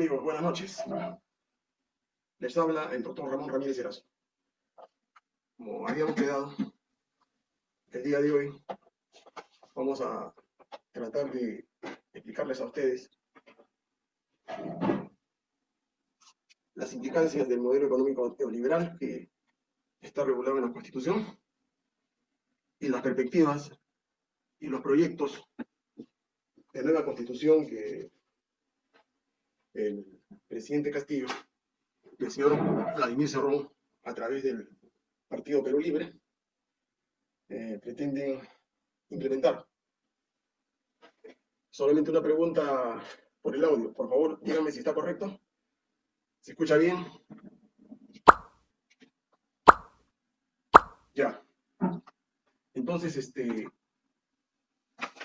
Amigos, buenas noches. Les habla el doctor Ramón Ramírez Erazo. Como habíamos quedado, el día de hoy vamos a tratar de explicarles a ustedes las implicancias del modelo económico neoliberal que está regulado en la Constitución y las perspectivas y los proyectos de nueva Constitución que el presidente Castillo el señor Vladimir Cerrón, a través del Partido Perú Libre, eh, pretenden implementar. Solamente una pregunta por el audio. Por favor, díganme si está correcto. ¿Se escucha bien? Ya. Entonces, este,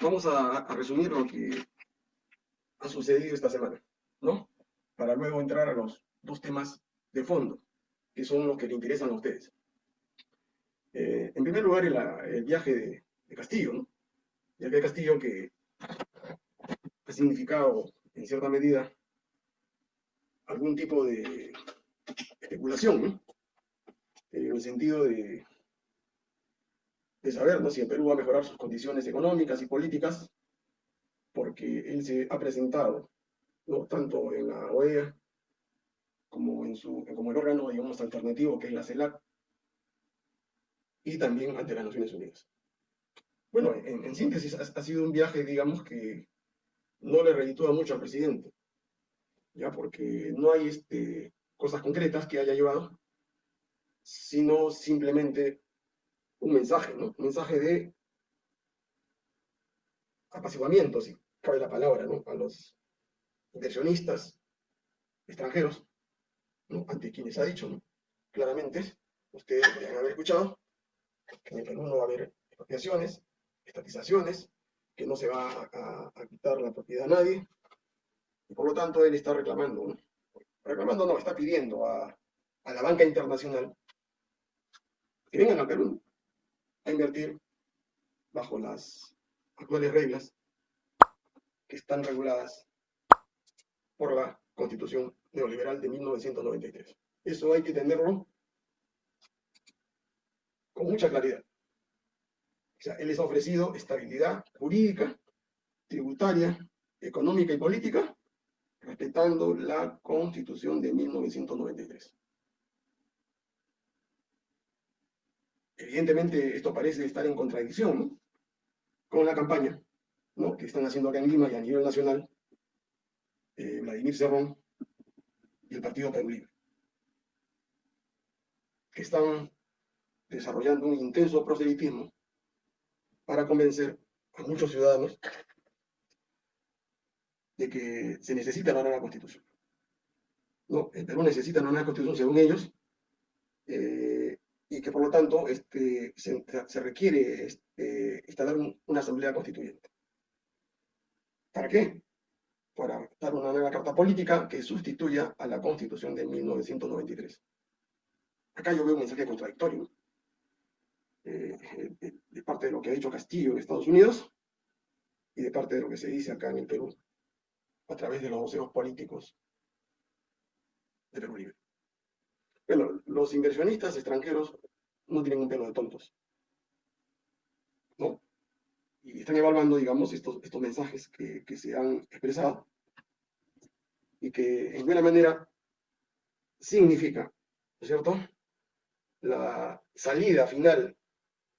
vamos a resumir lo que ha sucedido esta semana. ¿No? Para luego entrar a los dos temas de fondo, que son los que le interesan a ustedes. Eh, en primer lugar, el, viaje de, Castillo, ¿no? El viaje Castillo que ha significado, en cierta medida, algún tipo de especulación, ¿no? En el sentido de, de saber ¿no? si el Perú va a mejorar sus condiciones económicas y políticas, porque él se ha presentado ¿no? tanto en la OEA como en su, como el órgano, digamos, alternativo que es la CELAC, y también ante las Naciones Unidas. Bueno, en, síntesis, ha, sido un viaje, digamos, que no le reditúa mucho al presidente, ya porque no hay este, cosas concretas que haya llevado, sino simplemente un mensaje, ¿no? Un mensaje de apaciguamiento, si cabe la palabra, ¿no? A los inversionistas extranjeros, ante quienes ha dicho, claramente, ustedes podrían haber escuchado, que en el Perú no va a haber expropiaciones, estatizaciones, que no se va a, quitar la propiedad a nadie, y por lo tanto él está reclamando, reclamando no, está pidiendo a, a la banca internacional que vengan al Perú a invertir bajo las actuales reglas que están reguladas por la Constitución Neoliberal de 1993. Eso hay que tenerlo con mucha claridad. O sea, él les ha ofrecido estabilidad jurídica, tributaria, económica y política, respetando la Constitución de 1993. Evidentemente, esto parece estar en contradicción con la campaña que están haciendo acá en Lima y a nivel nacional eh, Vladimir Cerrón y el Partido Perú Libre, que están desarrollando un intenso proselitismo para convencer a muchos ciudadanos de que se necesita una nueva constitución. No, el Perú necesita una nueva constitución según ellos, eh, y que por lo tanto este, se, requiere este, instalar una asamblea constituyente. ¿Para qué? Para dar una nueva carta política que sustituya a la Constitución de 1993. Acá yo veo un mensaje contradictorio eh, de, parte de lo que ha dicho Castillo en Estados Unidos y de parte de lo que se dice acá en el Perú a través de los voceros políticos de Perú Libre. Bueno, los inversionistas extranjeros no tienen un pelo de tontos. Y están evaluando, digamos, estos, estos mensajes que, que se han expresado y que en buena manera significa, ¿no es cierto?, la salida final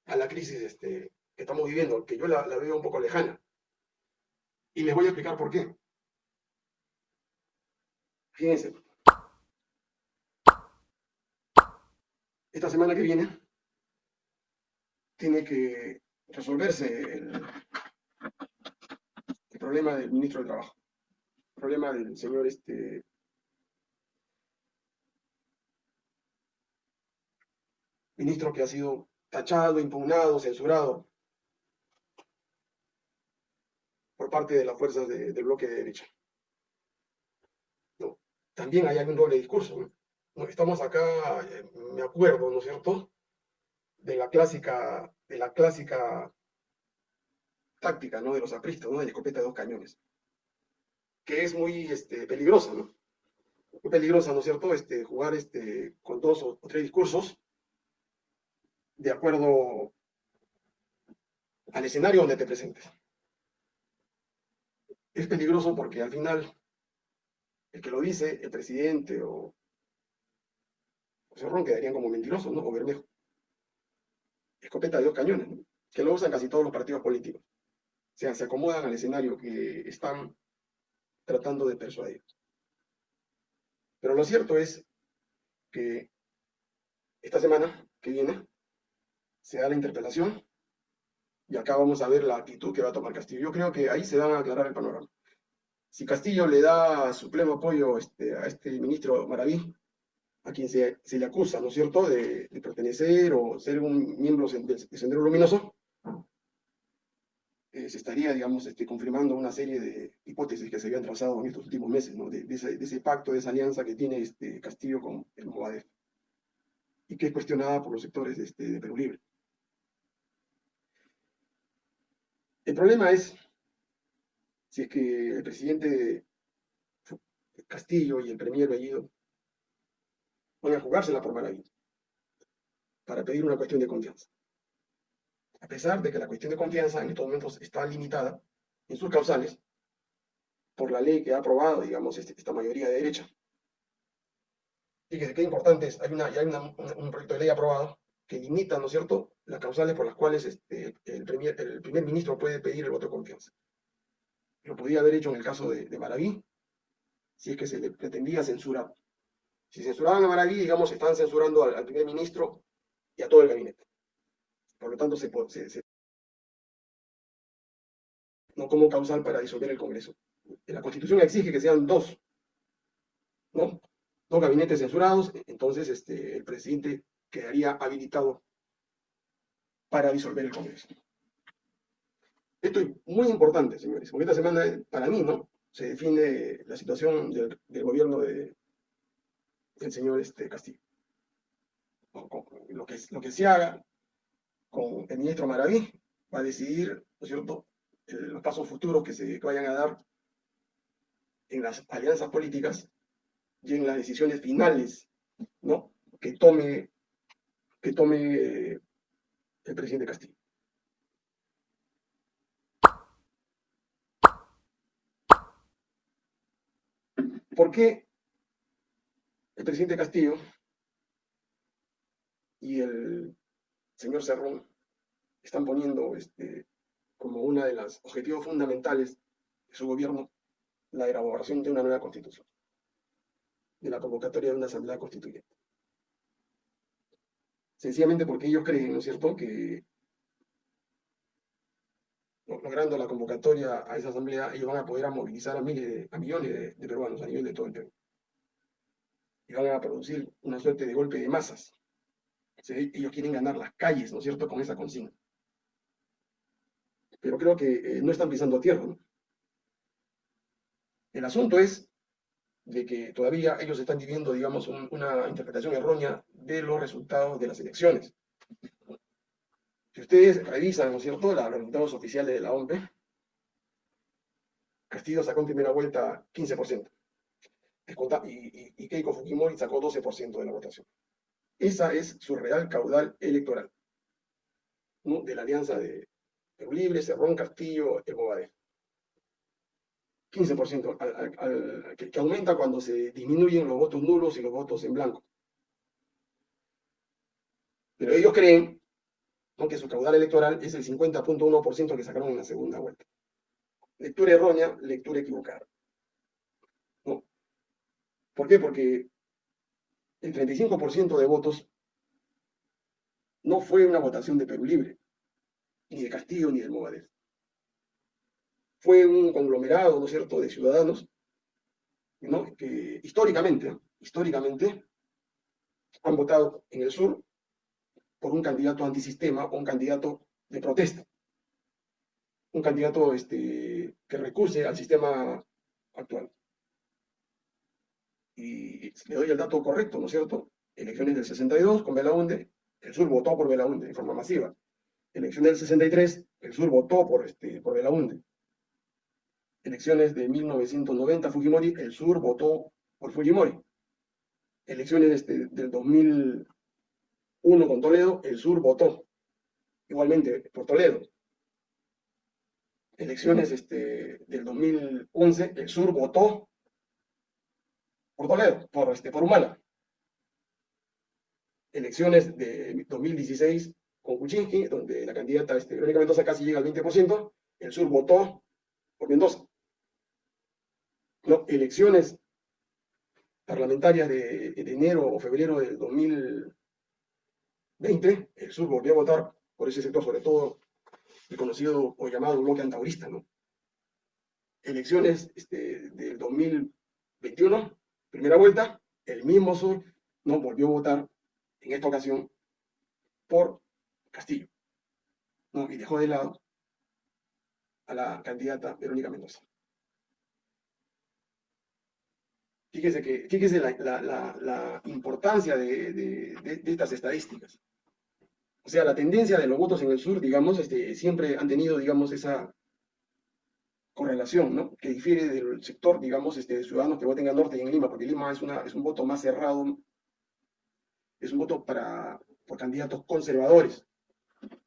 a la crisis este, que estamos viviendo, que yo la, la veo un poco lejana. Y les voy a explicar por qué. Fíjense. Esta semana que viene tiene que resolverse el, problema del ministro de Trabajo, el problema del señor este ministro que ha sido tachado, impugnado, censurado por parte de las fuerzas del bloque de derecha. también hay algún doble discurso. Estamos acá, eh, me acuerdo, ¿no es cierto?, de la clásica de la clásica táctica ¿no? de los apristas, ¿no? de la escopeta de dos cañones. que es muy este, peligrosa, ¿no? Muy peligrosa, ¿no es cierto? Este, jugar este, con dos o, tres discursos de acuerdo al escenario donde te presentes. Es peligroso porque al final el que lo dice, el presidente o Cerrón quedarían como mentirosos, ¿no? O Bermejo. Escopeta de dos cañones. Que lo usan casi todos los partidos políticos. O sea, se acomodan al escenario que están tratando de persuadir. Pero lo cierto es que esta semana que viene se da la interpelación y acá vamos a ver la actitud que va a tomar Castillo. Yo creo que ahí se van a aclarar el panorama. Si Castillo le da su pleno apoyo este, a este ministro Maraví, a quien se, le acusa, ¿no es cierto?, de, pertenecer o ser un miembro del Sendero Luminoso, eh, se estaría, digamos, este, confirmando una serie de hipótesis que se habían trazado en estos últimos meses, ¿no? de, ese, pacto, de esa alianza que tiene este Castillo con el Movadef, y que es cuestionada por los sectores de, este, de Perú Libre. El problema es si es que el presidente Castillo y el premier Bellido van a jugársela por para pedir una cuestión de confianza. A pesar de que la cuestión de confianza en estos momentos está limitada en sus causales por la ley que ha aprobado, digamos, este, esta mayoría de derecha. Fíjese qué importante es, hay, una, hay un proyecto de ley aprobado que limita, ¿no es cierto?, las causales por las cuales este, el, premier, el primer ministro puede pedir el voto de confianza. Lo podía haber hecho en el caso de, de Maraví, si es que se le pretendía censurar. Si censuraban a Maraví, digamos, están censurando al, primer ministro y a todo el gabinete. Por lo tanto, se, no como causal para disolver el Congreso. La Constitución exige que sean dos, ¿no? Dos gabinetes censurados, entonces este, el presidente quedaría habilitado para disolver el Congreso. Esto es muy importante, señores, porque esta semana, para mí, ¿no? Se define la situación del, gobierno de, del señor este, Castillo. Lo que, lo que se haga con el ministro Maraví va a decidir, ¿no es cierto?, los pasos futuros que se vayan a dar en las alianzas políticas y en las decisiones finales, ¿no?, que tome, que tome el presidente Castillo. ¿Por qué el presidente Castillo y el señor Cerrón están poniendo este, como uno de los objetivos fundamentales de su gobierno la elaboración de una nueva constitución, de la convocatoria de una asamblea constituyente? Sencillamente porque ellos creen, ¿no es cierto?, que logrando la convocatoria a esa asamblea, ellos van a poder movilizar a miles, a millones de, peruanos a nivel de todo el Perú. Y van a producir una suerte de golpe de masas. ellos quieren ganar las calles, ¿no es cierto?, con esa consigna. Pero creo que eh, no están pisando tierra, ¿no? El asunto es de que todavía ellos están viviendo, digamos, una interpretación errónea de los resultados de las elecciones. Si ustedes revisan, ¿no es cierto?, los resultados oficiales de la OMP, Castillo sacó en primera vuelta 15%. Y, Keiko Fujimori sacó 12% de la votación. Esa es su real caudal electoral. De la alianza de Perú Libre, Cerrón, Castillo, El 15%, que, que aumenta cuando se disminuyen los votos nulos y los votos en blanco. Pero ellos creen que su caudal electoral es el 50.1% que sacaron en la segunda vuelta. Lectura errónea, lectura equivocada. ¿Por qué? Porque el 35% de votos no fue una votación de Perú Libre, ni de Castillo, ni del Movadez. Fue un conglomerado, ¿no es cierto?, de ciudadanos, ¿no? que históricamente, históricamente, han votado en el sur por un candidato antisistema o un candidato de protesta. Un candidato este, que recurse al sistema actual. Y le doy el dato correcto, ¿no es cierto? Elecciones del 62 con Belaunde, el sur votó por Belaunde de forma masiva. Elecciones del 63, el sur votó por, este, por Belaunde. Elecciones de 1990, Fujimori, el sur votó por Fujimori. Elecciones este, del 2001 con Toledo, el sur votó igualmente por Toledo. Elecciones este, del 2011, el sur votó por Toledo, por, este, por Humala. Elecciones de 2016 con Kuczynski, donde la candidata este, Verónica Mendoza casi llega al 20%, el sur votó por Mendoza. No, elecciones parlamentarias de, enero o febrero del 2020, el sur volvió a votar por ese sector, sobre todo el conocido o llamado bloque antaurista, ¿no? Elecciones este, del 2021, primera vuelta, el mismo sur no volvió a votar en esta ocasión por Castillo. Y dejó de lado a la candidata Verónica Mendoza. Fíjese, que, fíjese la, importancia de, estas estadísticas. O sea, la tendencia de los votos en el sur, digamos, este, siempre han tenido, digamos, esa correlación, ¿no? Que difiere del sector, digamos, este, de ciudadanos que voten al norte y en Lima, porque Lima es, una, es un voto más cerrado, es un voto para, por candidatos conservadores,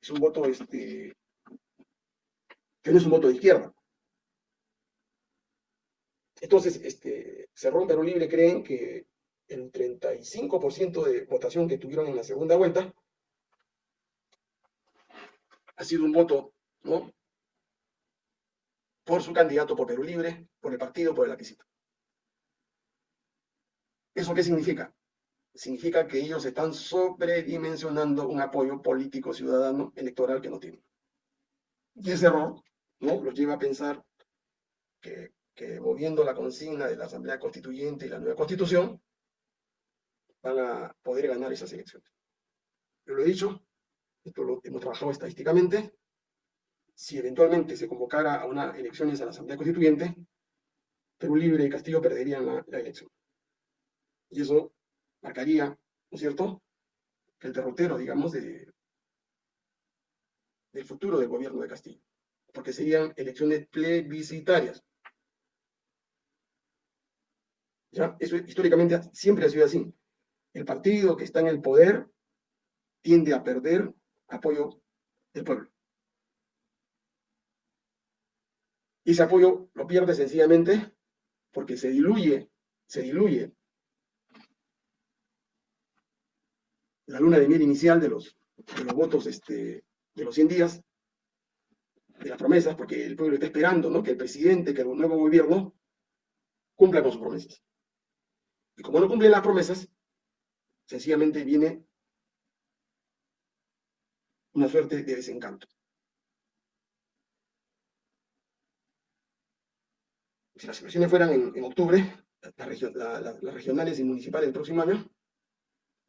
es un voto este, que no es un voto de izquierda. Entonces, este, Cerrón Perú Libre creen que el 35% de votación que tuvieron en la segunda vuelta ha sido un voto, ¿no? Por su candidato, por Perú Libre, por el partido, por el lapicito. ¿Eso qué significa? Significa que ellos están sobredimensionando un apoyo político ciudadano electoral que no tienen. Y ese error, ¿no? Los lleva a pensar que que moviendo la consigna de la Asamblea Constituyente y la nueva Constitución, van a poder ganar esas elecciones. Yo lo he dicho, esto lo hemos trabajado estadísticamente, si eventualmente se convocara a unas elecciones a la Asamblea Constituyente, Perú Libre y Castillo perderían la, elección. Y eso marcaría, ¿no es cierto?, el derrotero, digamos, de, del futuro del gobierno de Castillo, porque serían elecciones plebiscitarias. ¿Ya? Eso históricamente siempre ha sido así. El partido que está en el poder tiende a perder apoyo del pueblo. Y ese apoyo lo pierde sencillamente porque se diluye, se diluye la luna de miel inicial de los, de los votos este, de los 100 días, de las promesas, porque el pueblo está esperando que el presidente, que el nuevo gobierno cumpla con sus promesas. Y como no cumplen las promesas, sencillamente viene una suerte de desencanto. Si las elecciones fueran en, octubre, las regionales y municipales del próximo año,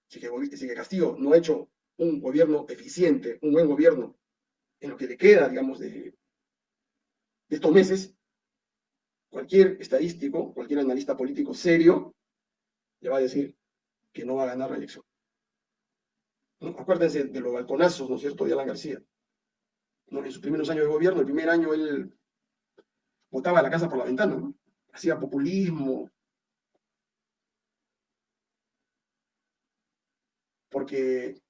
si que, Castillo no ha hecho un gobierno eficiente, un buen gobierno, en lo que le queda, digamos, de estos meses, cualquier estadístico, cualquier analista político serio, le va a decir que no va a ganar la elección. Acuérdense de los balconazos, ¿no es cierto?, de Alan García. En sus primeros años de gobierno, el primer año él botaba la casa por la ventana, ¿no? hacía populismo, porque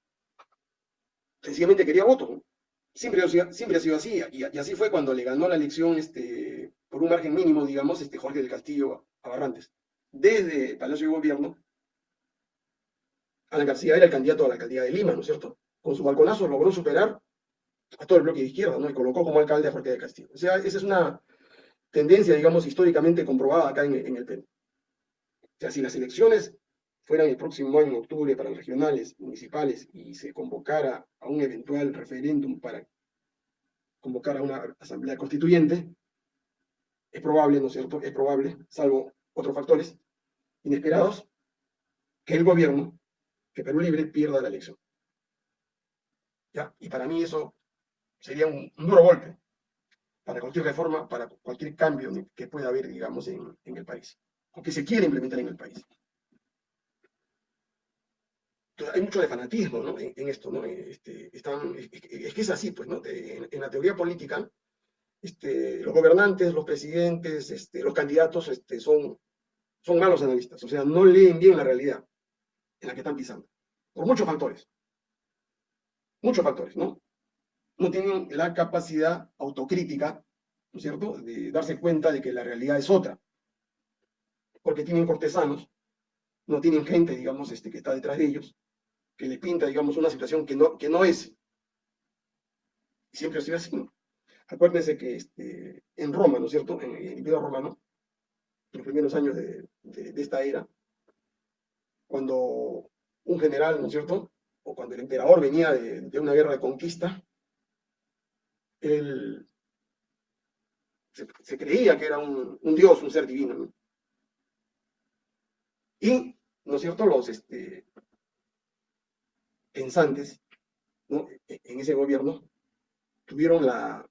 sencillamente quería voto. Siempre, siempre ha sido así, y, así fue cuando le ganó la elección este, por un margen mínimo, digamos, este Jorge del Castillo a Barrantes desde Palacio de Gobierno, Alan García era el candidato a la alcaldía de Lima, ¿no es cierto? Con su balconazo logró superar a todo el bloque de izquierda, ¿no? Y colocó como alcalde a Jorge de Castillo. O sea, esa es una tendencia, digamos, históricamente comprobada acá en, el Perú. O sea, si las elecciones fueran el próximo año, en octubre, para regionales, municipales, y se convocara a un eventual referéndum para convocar a una asamblea constituyente, es probable, ¿no es cierto? Es probable, salvo otros factores inesperados, que el gobierno, que Perú Libre pierda la elección. ¿Ya? Y para mí eso sería un, duro golpe para cualquier reforma, para cualquier cambio que pueda haber, digamos, en, el país, o que se quiera implementar en el país. Entonces, hay mucho de fanatismo en, esto, ¿no? Este, están, es, que es así, pues, ¿no? en, la teoría política, este, los gobernantes, los presidentes, este, los candidatos este, son, son malos analistas, o sea, no leen bien la realidad en la que están pisando, por muchos factores. Muchos factores, ¿no? No tienen la capacidad autocrítica, ¿no es cierto?, de darse cuenta de que la realidad es otra. Porque tienen cortesanos, no tienen gente, digamos, este, que está detrás de ellos, que le pinta, digamos, una situación que no, que no es. Siempre ha sido así. Acuérdense que este, en Roma, ¿no es cierto?, en, el Imperio Romano, en los primeros años de, esta era, cuando un general, ¿no es cierto?, o cuando el emperador venía de, una guerra de conquista, él se, creía que era un, dios, un ser divino. Y, ¿no es cierto?, los este, pensantes en ese gobierno tuvieron la,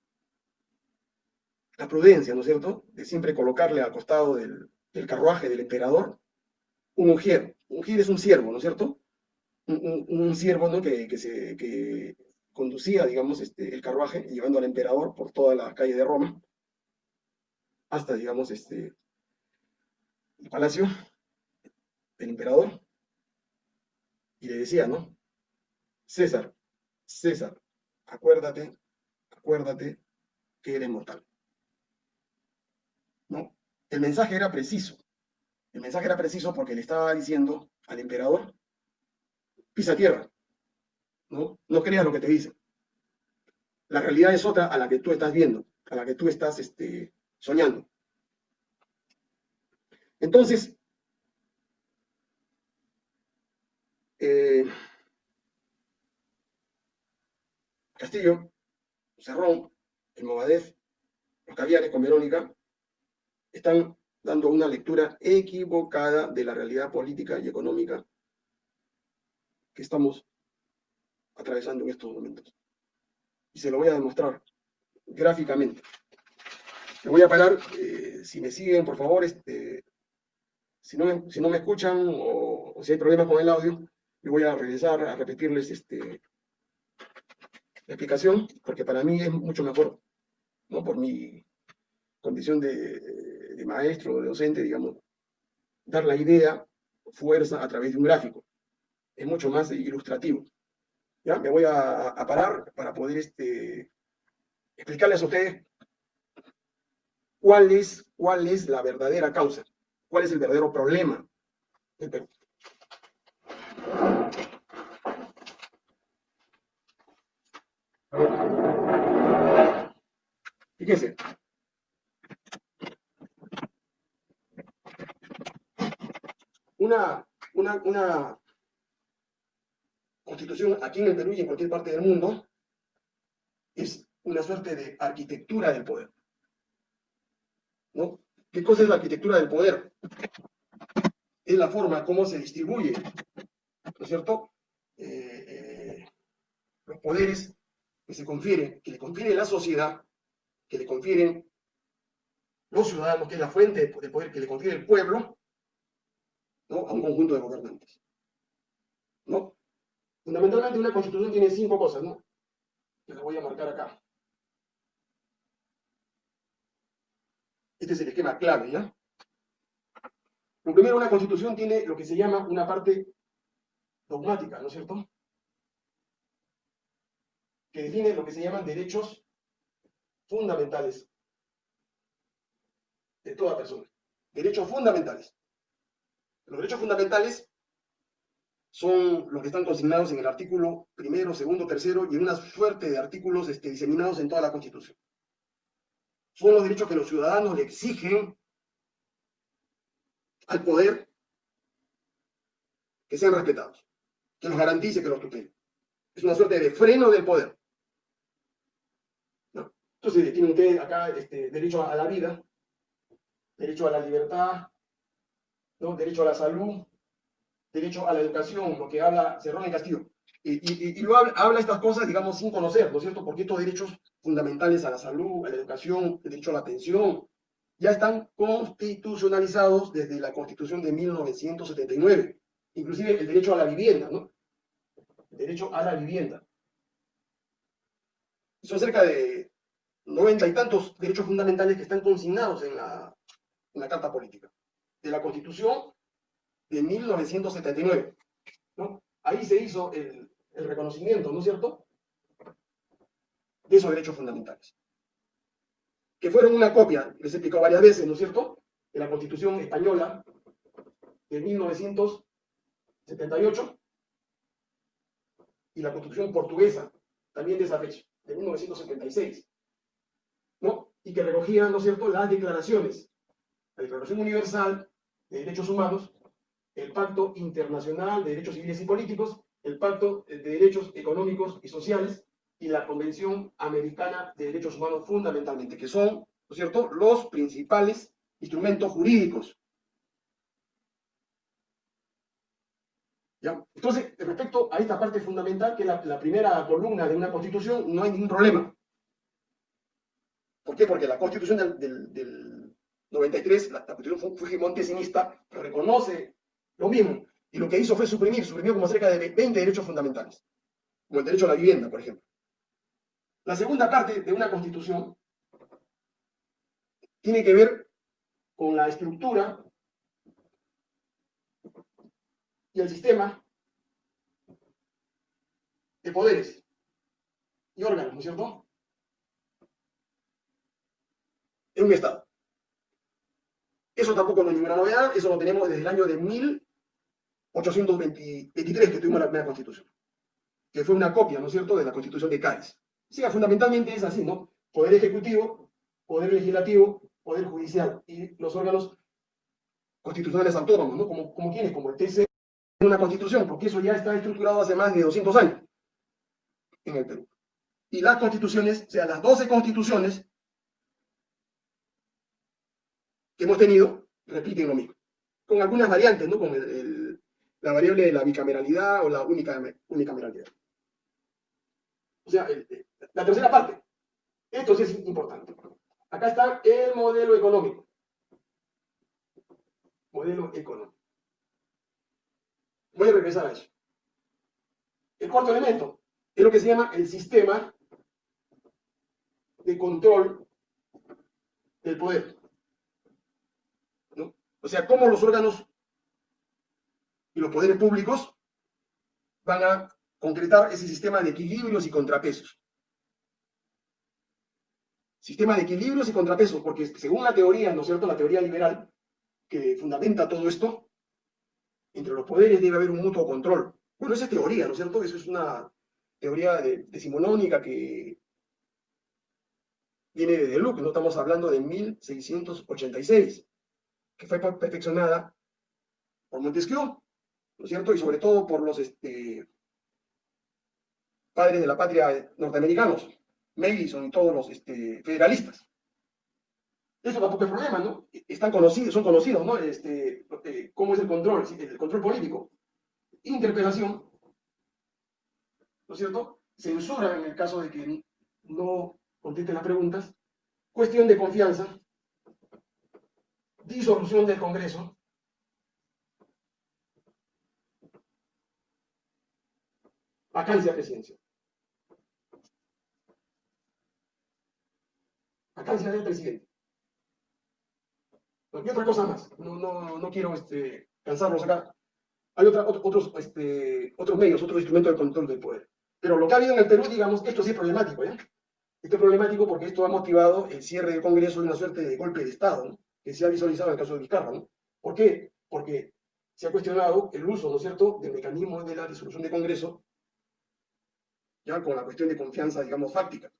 la prudencia, ¿no es cierto?, de siempre colocarle al costado del, carruaje del emperador un ujier. Un ujier es un siervo, ¿no es cierto? Un, siervo ¿no? que, se, que conducía, digamos, este, el carruaje, llevando al emperador por toda la calle de Roma, hasta, digamos, este, el palacio del emperador, y le decía, ¿no? César, César, acuérdate, acuérdate que eres mortal. ¿no? El mensaje era preciso. El mensaje era preciso porque le estaba diciendo al emperador, pisa tierra, ¿no? No creas lo que te dicen. La realidad es otra a la que tú estás viendo, a la que tú estás este, soñando. Entonces, eh, Castillo, Cerrón, el Movadez, los caviares con Verónica, están dando una lectura equivocada de la realidad política y económica que estamos atravesando en estos momentos. Y se lo voy a demostrar gráficamente. Me voy a parar, eh, si me siguen, por favor, este, si, no me, escuchan o, si hay problemas con el audio, me voy a regresar a repetirles este, la explicación, porque para mí es mucho mejor, ¿no? por mi condición de, de maestro, de docente, digamos, dar la idea, fuerza a través de un gráfico. Es mucho más ilustrativo. ¿Ya? Me voy a, parar para poder este, explicarles a ustedes cuál es, cuál es la verdadera causa, cuál es el verdadero problema Fíjense, una, una, constitución aquí en el Perú y en cualquier parte del mundo es una suerte de arquitectura del poder. ¿No? ¿Qué cosa es la arquitectura del poder? Es la forma como se distribuye, ¿no es cierto? Eh, eh, los poderes que se confieren, que le confiere la sociedad, que le confieren los ciudadanos, que es la fuente de poder que le confiere el pueblo, a un conjunto de gobernantes. ¿no? Fundamentalmente una constitución tiene cinco cosas, ¿no? Que les voy a marcar acá. Este es el esquema clave, ¿ya? Lo primero, una constitución tiene lo que se llama una parte dogmática, ¿no es cierto? Que define lo que se llaman derechos fundamentales de toda persona. Derechos fundamentales. Los derechos fundamentales son los que están consignados en el artículo primero, segundo, tercero y en una suerte de artículos este, diseminados en toda la Constitución. Son los derechos que los ciudadanos le exigen al poder que sean respetados, que los garantice, que los tutele. Es una suerte de freno del poder. Entonces, tiene usted acá este, derecho a la vida, derecho a la libertad, derecho a la salud, derecho a la educación, lo que habla Cerrón y Castillo. Y, lo habla, estas cosas, digamos, sin conocer, ¿no es cierto? Porque estos derechos fundamentales a la salud, a la educación, el derecho a la atención, ya están constitucionalizados desde la Constitución de 1979. Inclusive el derecho a la vivienda, ¿no? El derecho a la vivienda. Son cerca de noventa y tantos derechos fundamentales que están consignados en la, en la Carta Política, de la Constitución de 1979. ¿no? Ahí se hizo el, reconocimiento, ¿no es cierto?, de esos derechos fundamentales. Que fueron una copia, les he explicado varias veces, ¿no es cierto?, de la Constitución española de 1978 y la Constitución portuguesa, también de esa fecha, de 1976, ¿no? Y que recogían, ¿no es cierto?, las declaraciones, la Declaración Universal de Derechos Humanos, el Pacto Internacional de Derechos Civiles y Políticos, el Pacto de Derechos Económicos y Sociales y la Convención Americana de Derechos Humanos fundamentalmente, que son, ¿no es cierto?, los principales instrumentos jurídicos. Entonces, respecto a esta parte fundamental, que es la, primera columna de una constitución, no hay ningún problema. ¿Por qué? Porque la constitución del, 93, la, la constitución fujimontesinista, reconoce lo mismo. Y lo que hizo fue suprimir, suprimió como cerca de 20 derechos fundamentales, como el derecho a la vivienda, por ejemplo. La segunda parte de una constitución tiene que ver con la estructura y el sistema de poderes y órganos, ¿no es cierto? En un Estado. Eso tampoco no es ninguna novedad, eso lo tenemos desde el año de 1823 que tuvimos la primera constitución, que fue una copia, ¿no es cierto?, de la constitución de Cádiz. Sí, fundamentalmente es así, ¿no? Poder ejecutivo, poder legislativo, poder judicial y los órganos constitucionales autónomos, ¿no? Como, como quienes, como el TC, una constitución, porque eso ya está estructurado hace más de 200 años en el Perú. Y las constituciones, o sea, las 12 constituciones que hemos tenido, repiten lo mismo. Con algunas variantes, ¿no? Con la variable de la bicameralidad o la única, unicameralidad. O sea, la tercera parte. Esto sí es importante. Acá está el modelo económico. Modelo económico. Voy a regresar a eso. El cuarto elemento es lo que se llama el sistema de control del poder. O sea, cómo los órganos y los poderes públicos van a concretar ese sistema de equilibrios y contrapesos. Sistema de equilibrios y contrapesos, porque según la teoría, ¿no es cierto?, la teoría liberal, que fundamenta todo esto, entre los poderes debe haber un mutuo control. Bueno, esa es teoría, ¿no es cierto? Eso es una teoría decimonónica que viene de Luke, no estamos hablando de 1686 que fue perfeccionada por Montesquieu, ¿no es cierto? Y sobre todo por los este, padres de la patria norteamericanos, Madison y todos los este, federalistas. Eso tampoco es problema, ¿no? Están conocidos, son conocidos, ¿no? Este, eh, ¿Cómo es el control? El control político. Interpelación, ¿no es cierto? Censura en el caso de que no contesten las preguntas. Cuestión de confianza, disolución del Congreso, vacancia presidencial. Vacancia del presidente. Y otra cosa más, no, no, no quiero este, cansarlos acá. Hay otra, otros, este, otros medios, otros instrumentos de control del poder. Pero lo que ha habido en el Perú, digamos, esto sí es problemático, ¿ya? Esto es problemático porque esto ha motivado el cierre del Congreso de una suerte de golpe de Estado, ¿no? que se ha visualizado en el caso de Vizcarra. ¿Por qué? Porque se ha cuestionado el uso, ¿no es cierto?, del mecanismo de la disolución de Congreso, con la cuestión de confianza, digamos, fáctica.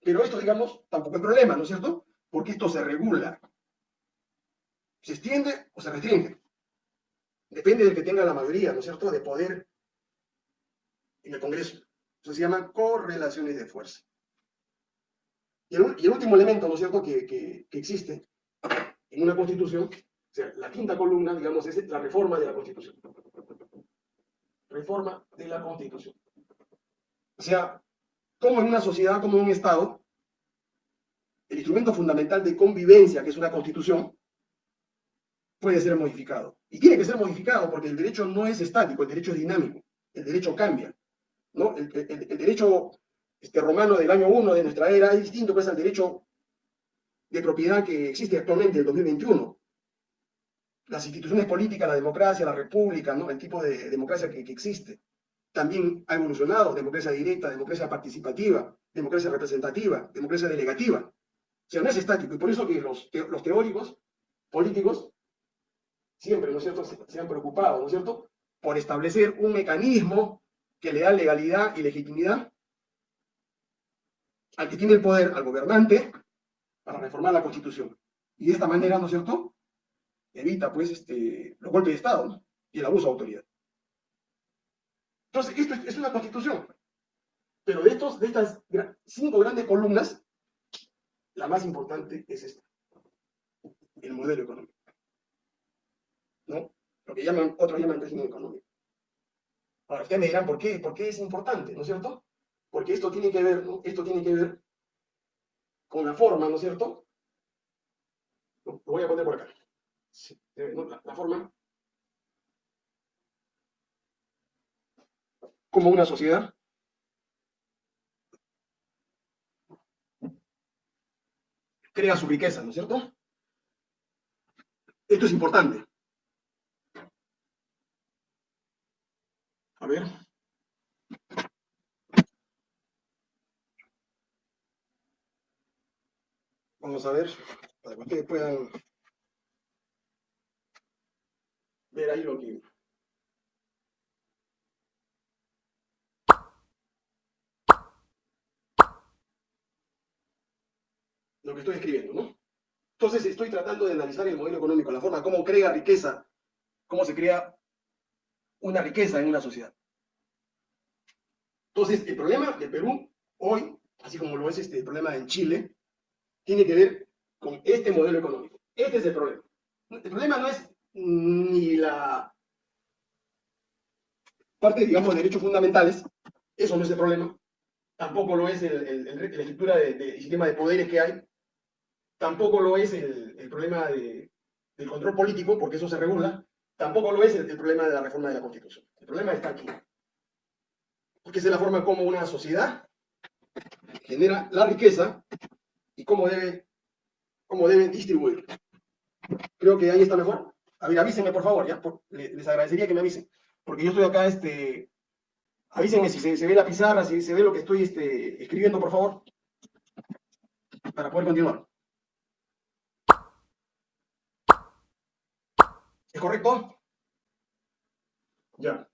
Pero esto, digamos, tampoco es problema, ¿no es cierto? Porque esto se regula. Se extiende o se restringe. Depende del que tenga la mayoría, ¿no es cierto?, de poder en el Congreso. Eso se llama correlaciones de fuerza. Y el, último elemento, ¿no es cierto?, que, existe en una constitución, o sea, la quinta columna, digamos, es la reforma de la constitución. Reforma de la constitución. O sea, como en una sociedad, como en un Estado, el instrumento fundamental de convivencia, que es una constitución, puede ser modificado. Y tiene que ser modificado porque el derecho no es estático, el derecho es dinámico, el derecho cambia. ¿no? El, derecho este, romano del año 1 de nuestra era es distinto pues al derecho de propiedad que existe actualmente en el 2021. Las instituciones políticas, la democracia, la república, ¿no? el tipo de democracia que, existe, también ha evolucionado, democracia directa, democracia participativa, democracia representativa, democracia delegativa. O sea, no es estático, y por eso que los, los teóricos políticos siempre, ¿no es cierto?, se, han preocupado, ¿no es cierto?, por establecer un mecanismo que le da legalidad y legitimidad al que tiene el poder, al gobernante, para reformar la Constitución. Y de esta manera, ¿no es cierto?, evita, pues, este, los golpes de Estado y el abuso de autoridad. Entonces, esto es una Constitución. Pero de, estos, de estas cinco grandes columnas, la más importante es esta, el modelo económico. ¿no? Lo que llaman, otros llaman régimen económico. Ahora, ustedes me dirán, ¿por qué? ¿Por qué es importante? ¿No es cierto? Porque esto tiene que ver, ¿no? Esto tiene que ver con la forma, ¿no es cierto? Lo voy a poner por acá. La, forma como una sociedad crea su riqueza, ¿no es cierto? Esto es importante. A ver. Vamos a ver, para que ustedes puedan ver ahí lo que... Lo que estoy escribiendo, ¿no? Entonces estoy tratando de analizar el modelo económico, la forma, cómo crea riqueza, cómo se crea una riqueza en una sociedad. Entonces, el problema de Perú hoy, así como lo es este, el problema en Chile, tiene que ver con este modelo económico. Este es el problema. El problema no es ni la parte, digamos, de derechos fundamentales, eso no es el problema. Tampoco lo es el, la estructura del sistema de poderes que hay. Tampoco lo es el, problema del control político, porque eso se regula. Tampoco lo es el, problema de la reforma de la Constitución. El problema está aquí. Porque es la forma como una sociedad genera la riqueza y cómo debe, cómo debe distribuir. Creo que ahí está mejor. A ver, avísenme por favor, ¿ya? les agradecería que me avisen. Porque yo estoy acá, este... Avísenme si se, ve la pizarra, si se ve lo que estoy este, escribiendo, por favor. Para poder continuar. ¿Es correcto? Ya.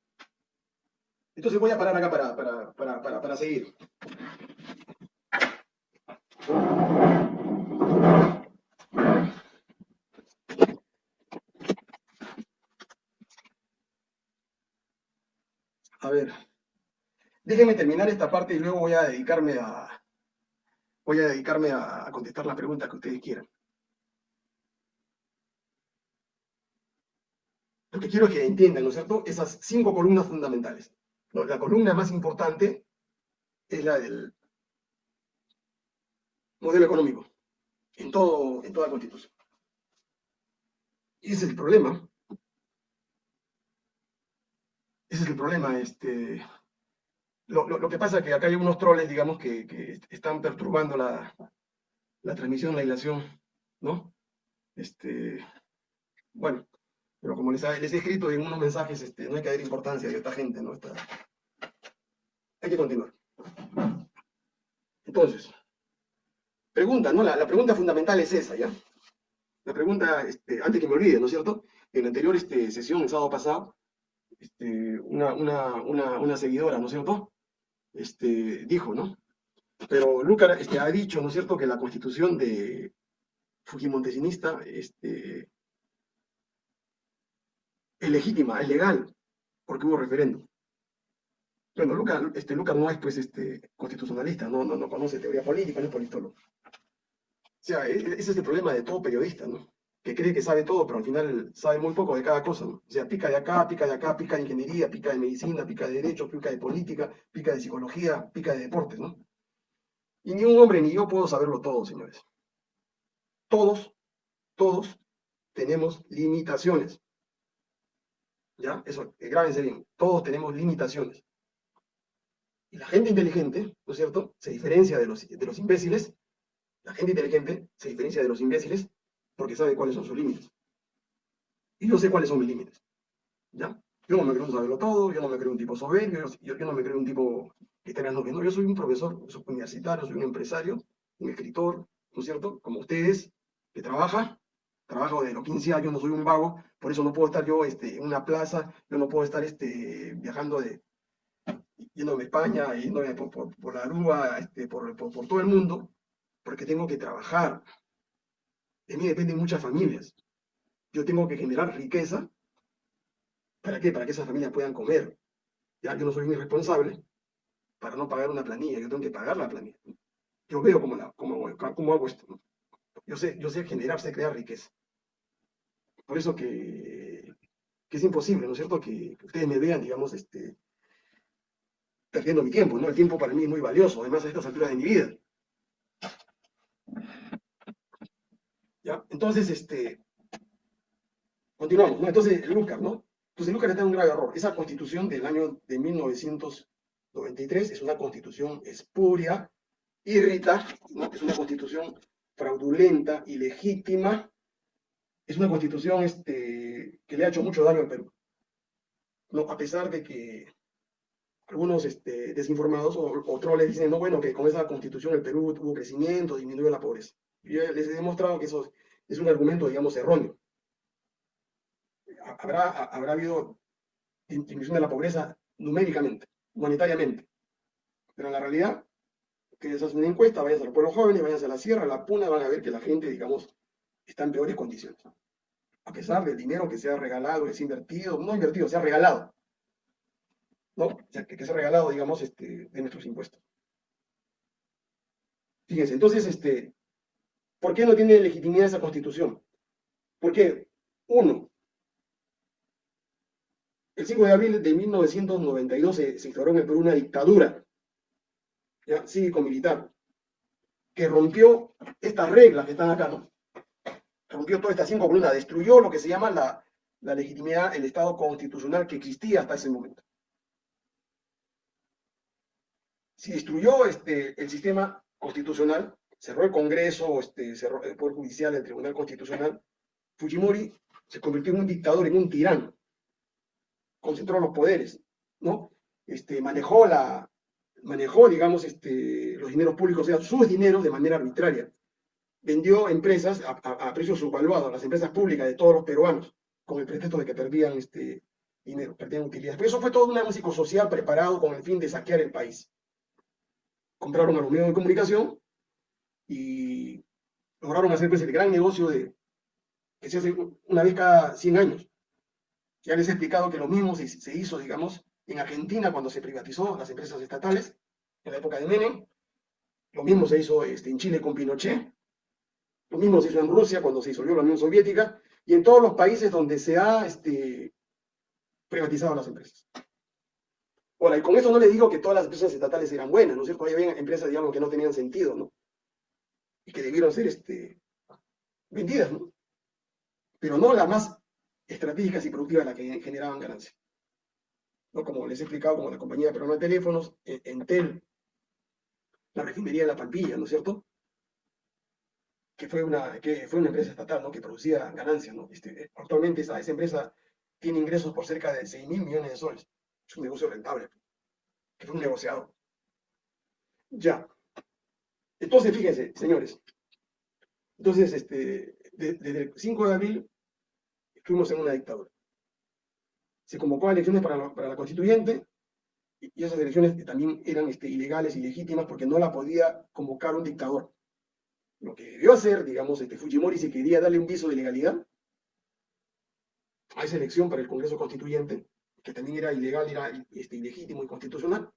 Entonces voy a parar acá para, para, para, para, para seguir. A ver, déjenme terminar esta parte y luego voy a dedicarme a, voy a dedicarme a contestar las preguntas que ustedes quieran. Lo que quiero es que entiendan, ¿no es cierto?, esas cinco columnas fundamentales. La columna más importante es la del modelo económico, en, todo, en toda constitución. Y ese es el problema. Ese es el problema. Este, lo, que pasa es que acá hay unos troles, digamos, que, están perturbando la, la transmisión, la ilación, ¿no? Este, bueno, pero como les, he escrito en unos mensajes, este, no hay que dar importancia a esta gente, ¿no? hay que continuar. Entonces, pregunta, ¿no? La, pregunta fundamental es esa, ¿ya? La pregunta, este, antes que me olvide, ¿no es cierto? En la anterior este, sesión, el sábado pasado, este, una, una, seguidora, ¿no es cierto? Este, dijo, ¿no? Pero Lucar este, ha dicho, ¿no es cierto?, que la constitución de Fujimontesinista este, es legítima, es legal, porque hubo referéndum. Bueno, Lucas, este, Lucas no es pues este, constitucionalista, no, no, no conoce teoría política, no es politólogo. O sea, e, e, ese es el problema de todo periodista, ¿no? Que cree que sabe todo, pero al final sabe muy poco de cada cosa. O sea, pica de acá, pica de acá, pica de ingeniería, pica de medicina, pica de derecho, pica de política, pica de psicología, pica de deportes, ¿no? Y ni un hombre ni yo puedo saberlo todo, señores. Todos, todos tenemos limitaciones. ¿Ya? Eso, grábense bien. Todos tenemos limitaciones. Y la gente inteligente, ¿no es cierto?, se diferencia de los, de los imbéciles, la gente inteligente se diferencia de los imbéciles porque sabe cuáles son sus límites. Y yo sé cuáles son mis límites. ¿Ya? Yo no me creo un saberlo todo, yo no me creo un tipo soberbio, yo, no me creo un tipo que tenga no, yo soy un profesor universitario, soy un empresario, un escritor, ¿no es cierto? Como ustedes, que trabaja, trabajo de los 15 años, no soy un vago, por eso no puedo estar yo este, en una plaza, yo no puedo estar este, viajando de, yéndome a España, yéndome por, la Aruba, este, por, por todo el mundo, porque tengo que trabajar. De mí dependen muchas familias. Yo tengo que generar riqueza. ¿Para qué? Para que esas familias puedan comer. Ya yo no soy un irresponsable para no pagar una planilla, yo tengo que pagar la planilla. Yo veo cómo, la, cómo, cómo hago esto. Yo sé, yo sé generar, sé crear riqueza. Por eso que, que es imposible, ¿no es cierto? Que, ustedes me vean, digamos, este, perdiendo mi tiempo, ¿no? El tiempo para mí es muy valioso, además a estas alturas de mi vida. Entonces, este, continuamos. Entonces, Lucas, ¿no? Entonces, Lucas está en un grave error. Esa constitución del año de 1993 es una constitución espuria, irrita. Es una constitución fraudulenta, ilegítima, es una constitución este, que le ha hecho mucho daño al Perú. ¿no? A pesar de que algunos este, desinformados o, otros les dicen, no, bueno, que con esa constitución el Perú tuvo crecimiento, disminuyó la pobreza. Yo les he demostrado que eso es un argumento, digamos, erróneo. Habrá, habrá habido disminución de la pobreza numéricamente, monetariamente, pero en la realidad, que hacen una encuesta, vayan a los pueblos jóvenes, vayan a la sierra, a la puna, van a ver que la gente, digamos, está en peores condiciones. A pesar del dinero que se ha regalado, que se ha invertido, no invertido, se ha regalado. ¿No? O sea, que, se ha regalado, digamos, este, de nuestros impuestos. Fíjense, entonces, este, ¿por qué no tiene legitimidad esa constitución? Porque, uno, el 5 de abril de 1992 se, se instauró en el Perú una dictadura ¿ya? cívico-militar que rompió estas reglas que están acá, ¿no? rompió todas estas cinco columnas, destruyó lo que se llama la, la legitimidad, el Estado constitucional que existía hasta ese momento. Si destruyó este, el sistema constitucional, cerró el Congreso, este, cerró el Poder Judicial, el Tribunal Constitucional, Fujimori se convirtió en un dictador, en un tirano. Concentró los poderes, ¿no? Este, manejó, la, manejó, digamos, este, los dineros públicos, o sea, sus dineros de manera arbitraria vendió empresas a, precios subvaluados, las empresas públicas de todos los peruanos, con el pretexto de que perdían este dinero, perdían utilidades. Pero eso fue todo un músico social preparado con el fin de saquear el país. Compraron a los medios de comunicación y lograron hacer pues, el gran negocio de que se hace una vez cada 100 años. Ya les he explicado que lo mismo se, hizo, digamos, en Argentina cuando se privatizó las empresas estatales, en la época de Menem. Lo mismo se hizo este, en Chile con Pinochet, lo mismo se hizo en Rusia cuando se disolvió la Unión Soviética y en todos los países donde se ha este, privatizado las empresas. Ahora, y con eso no le digo que todas las empresas estatales eran buenas, ¿no es cierto? Había empresas, digamos, que no tenían sentido, ¿no? Y que debieron ser este, vendidas, ¿no? Pero no las más estratégicas y productivas las que generaban ganancias. ¿no? Como les he explicado, como la compañía de de teléfonos, Entel, la refinería de La Pampilla, ¿no es cierto? que fue una, que fue una empresa estatal ¿no? que producía ganancias. ¿no? Este, actualmente esa, esa empresa tiene ingresos por cerca de 6 mil millones de soles. Es un negocio rentable, que fue un negociado. Ya. Entonces, fíjense, señores. Entonces, este, desde el 5 de abril estuvimos en una dictadura. Se convocó a elecciones para la, para la constituyente y esas elecciones también eran este, ilegales, ilegítimas, porque no la podía convocar un dictador lo que debió hacer, digamos, este Fujimori, si quería darle un viso de legalidad a esa elección para el Congreso Constituyente, que también era ilegal, era este, ilegítimo y constitucional,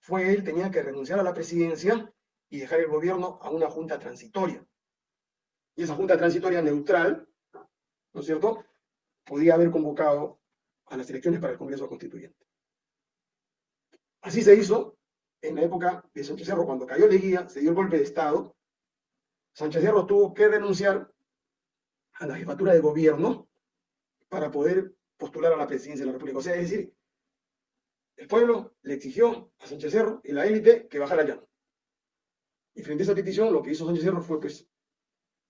fue él, tenía que renunciar a la presidencia y dejar el gobierno a una junta transitoria. Y esa junta transitoria neutral, ¿no es cierto?, podía haber convocado a las elecciones para el Congreso Constituyente. Así se hizo en la época de Sánchez Cerro, cuando cayó Leguía, se dio el golpe de Estado, Sánchez Cerro tuvo que renunciar a la jefatura de gobierno para poder postular a la presidencia de la República. O sea, es decir, El pueblo le exigió a Sánchez Cerro y la élite que bajara llano. Y frente a esa petición, lo que hizo Sánchez Cerro fue pues,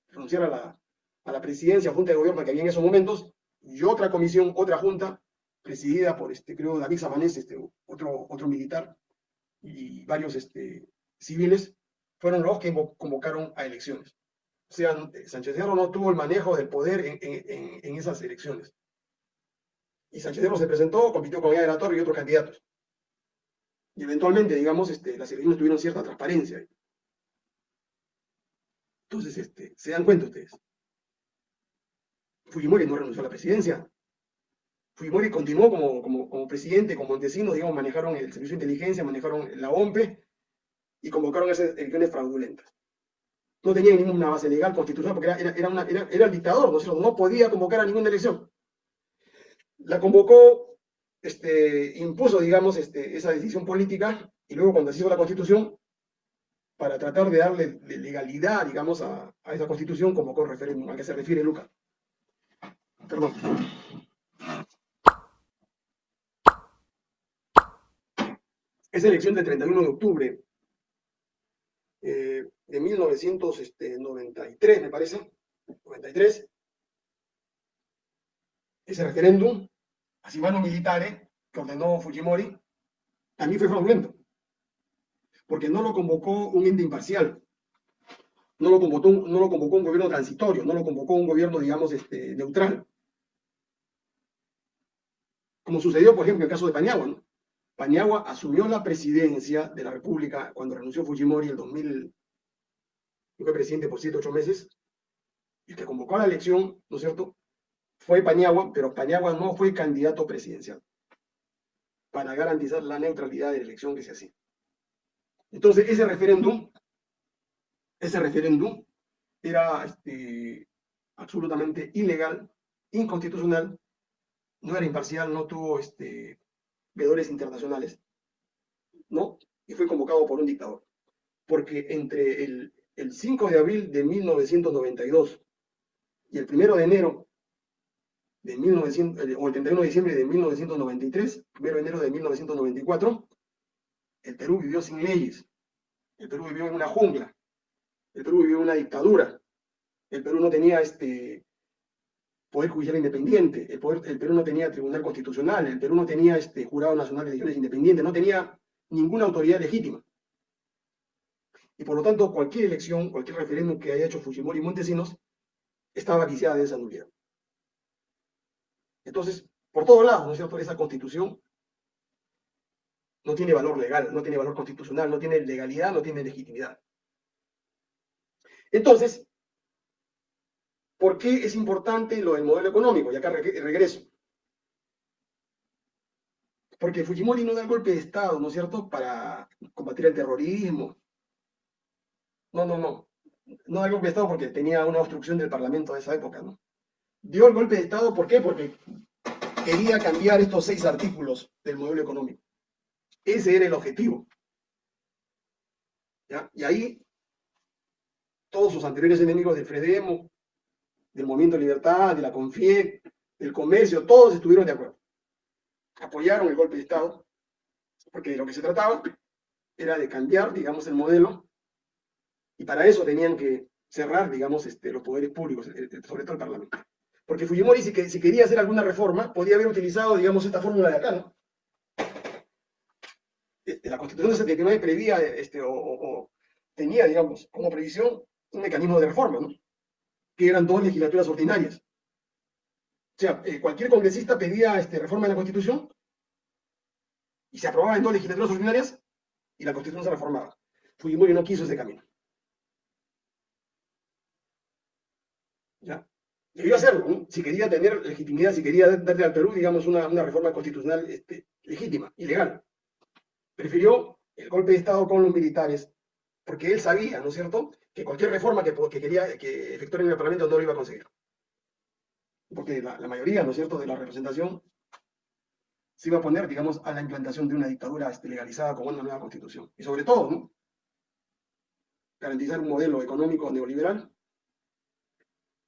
renunciar a la, a la presidencia, junta de gobierno que había en esos momentos, y otra comisión, otra junta, presidida por, este, creo, David Sabanés, este, otro, otro militar, y varios este, civiles, fueron los que convocaron a elecciones. O sea, Sánchez Cerro no tuvo el manejo del poder en, en, esas elecciones. Y Sánchez Cerro se presentó, compitió con Aya de la Torre y otros candidatos. Y eventualmente, digamos, este, las elecciones tuvieron cierta transparencia. Entonces, este, ¿se dan cuenta ustedes? Fujimori no renunció a la presidencia. Fujimori continuó como, presidente, como Montesinos, digamos, manejaron el servicio de inteligencia, manejaron la OMPE y convocaron esas elecciones fraudulentas. No tenía ninguna base legal constitucional porque era, era, el dictador, ¿no? no podía convocar a ninguna elección. La convocó, este, impuso, digamos, este, esa decisión política y luego cuando se hizo la constitución, para tratar de darle legalidad, digamos, a, esa constitución, como con referéndum, a que se refiere Lucas. Perdón. Esa elección del 31 de octubre eh, de 1993, me parece, 93, ese referéndum, así mano militares, que ordenó Fujimori, a mí fue fraudulento porque no lo convocó un ente imparcial, no lo convocó, no lo convocó un gobierno transitorio, no lo convocó un gobierno, digamos, este, neutral. Como sucedió, por ejemplo, en el caso de Paniagua. ¿no? Paniagua asumió la presidencia de la República cuando renunció Fujimori en el 2000, fue presidente por siete, ocho meses, y que convocó a la elección, ¿no es cierto?, fue Paniagua, pero Paniagua no fue candidato presidencial para garantizar la neutralidad de la elección que se hacía. Entonces, ese referéndum, ese referéndum era este, absolutamente ilegal, inconstitucional, no era imparcial, no tuvo este, veedores internacionales, ¿no? Y fue convocado por un dictador. Porque entre el, el 5 de abril de 1992 y el 1 de enero de 1900, o el 31 de diciembre de 1993, 1 de enero de 1994, el Perú vivió sin leyes. El Perú vivió en una jungla. El Perú vivió en una dictadura. El Perú no tenía este poder judicial independiente. El, Perú no tenía tribunal constitucional. El Perú no tenía este jurado nacional de elecciones independiente. No tenía ninguna autoridad legítima. Y por lo tanto, cualquier elección, cualquier referéndum que haya hecho Fujimori y Montesinos, estaba viciada de esa nulidad. Entonces, por todos lados, ¿no es cierto?, esa constitución no tiene valor legal, no tiene valor constitucional, no tiene legalidad, no tiene legitimidad. Entonces, ¿por qué es importante lo del modelo económico? Y acá regreso. Porque Fujimori no da el golpe de Estado, ¿no es cierto?, para combatir el terrorismo. No, no, no. No da el golpe de Estado porque tenía una obstrucción del Parlamento de esa época, ¿no? Dio el golpe de Estado, ¿por qué? Porque quería cambiar estos seis artículos del modelo económico. Ese era el objetivo. Y ahí todos sus anteriores enemigos del Fredemo, del Movimiento de Libertad, de la CONFIEC, del comercio, todos estuvieron de acuerdo. Apoyaron el golpe de Estado, porque de lo que se trataba era de cambiar, digamos, el modelo, y para eso tenían que cerrar, digamos, este, los poderes públicos, sobre todo el Parlamento. Porque Fujimori, si, si quería hacer alguna reforma, podía haber utilizado, digamos, esta fórmula de acá, ¿no? La Constitución de 79 prevía o, tenía, digamos, como previsión un mecanismo de reforma, ¿no? que eran dos legislaturas ordinarias. O sea, eh, cualquier congresista pedía este, reforma de la Constitución y se aprobaba en dos legislaturas ordinarias y la Constitución se reformaba. Fujimori no quiso ese camino. ¿Ya? Debió hacerlo, ¿no? si quería tener legitimidad, si quería darle al Perú, digamos, una, una reforma constitucional este, legítima y legal prefirió el golpe de Estado con los militares, porque él sabía, ¿no es cierto?, que cualquier reforma que, quería que efectuara en el Parlamento no lo iba a conseguir. Porque la, mayoría, ¿no es cierto?, de la representación se iba a poner, digamos, a la implantación de una dictadura este, legalizada con una nueva constitución. Y sobre todo, ¿no? garantizar un modelo económico neoliberal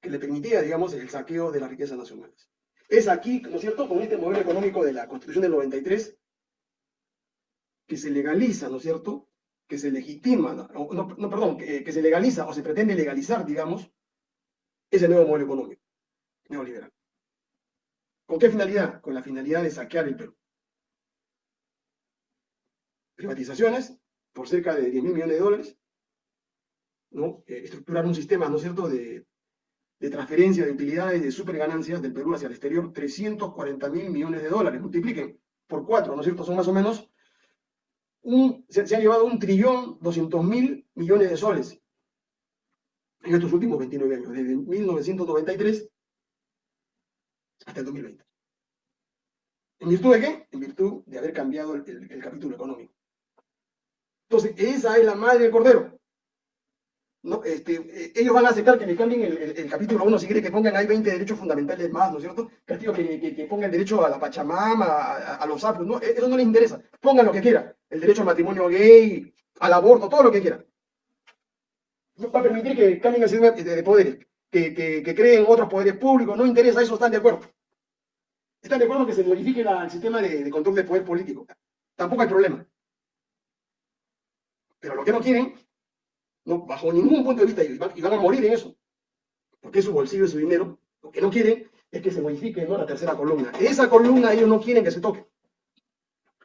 que le permitía, digamos, el saqueo de las riquezas nacionales. Es aquí, ¿no es cierto?, con este modelo económico de la Constitución del 93, que se legaliza, ¿no es cierto? Que se legitima, no, no, perdón, que, que se legaliza o se pretende legalizar, digamos, ese nuevo modelo económico neoliberal. ¿Con qué finalidad? Con la finalidad de saquear el Perú. Privatizaciones por cerca de 10 mil millones de dólares, ¿no? Eh, estructurar un sistema, ¿no es cierto?, de, de transferencia de utilidades de superganancias del Perú hacia el exterior, 340 mil millones de dólares. Multipliquen por cuatro, ¿no es cierto? Son más o menos, se, se ha llevado un trillón 200 mil millones de soles en estos últimos 29 años, desde 1993 hasta el 2020. ¿En virtud de qué? En virtud de haber cambiado el, capítulo económico. Entonces, esa es la madre del cordero. No, este, eh, ellos van a aceptar que le cambien el, capítulo 1 si quieren que pongan ahí 20 derechos fundamentales más, ¿no es cierto? Que, que, que, pongan derecho a la Pachamama, a, los aplos, no, eso no les interesa. Pongan lo que quieran. El derecho al matrimonio gay, al aborto, todo lo que quieran. Va a permitir que cambien el sistema de poderes, que, creen otros poderes públicos, no interesa, eso están de acuerdo. Están de acuerdo que se modifique el sistema de, control del poder político. Tampoco hay problema. Pero lo que no quieren, no, bajo ningún punto de vista, y van, a morir en eso, porque es su bolsillo y su dinero, lo que no quieren es que se modifique ¿no? la tercera columna. Esa columna ellos no quieren que se toque.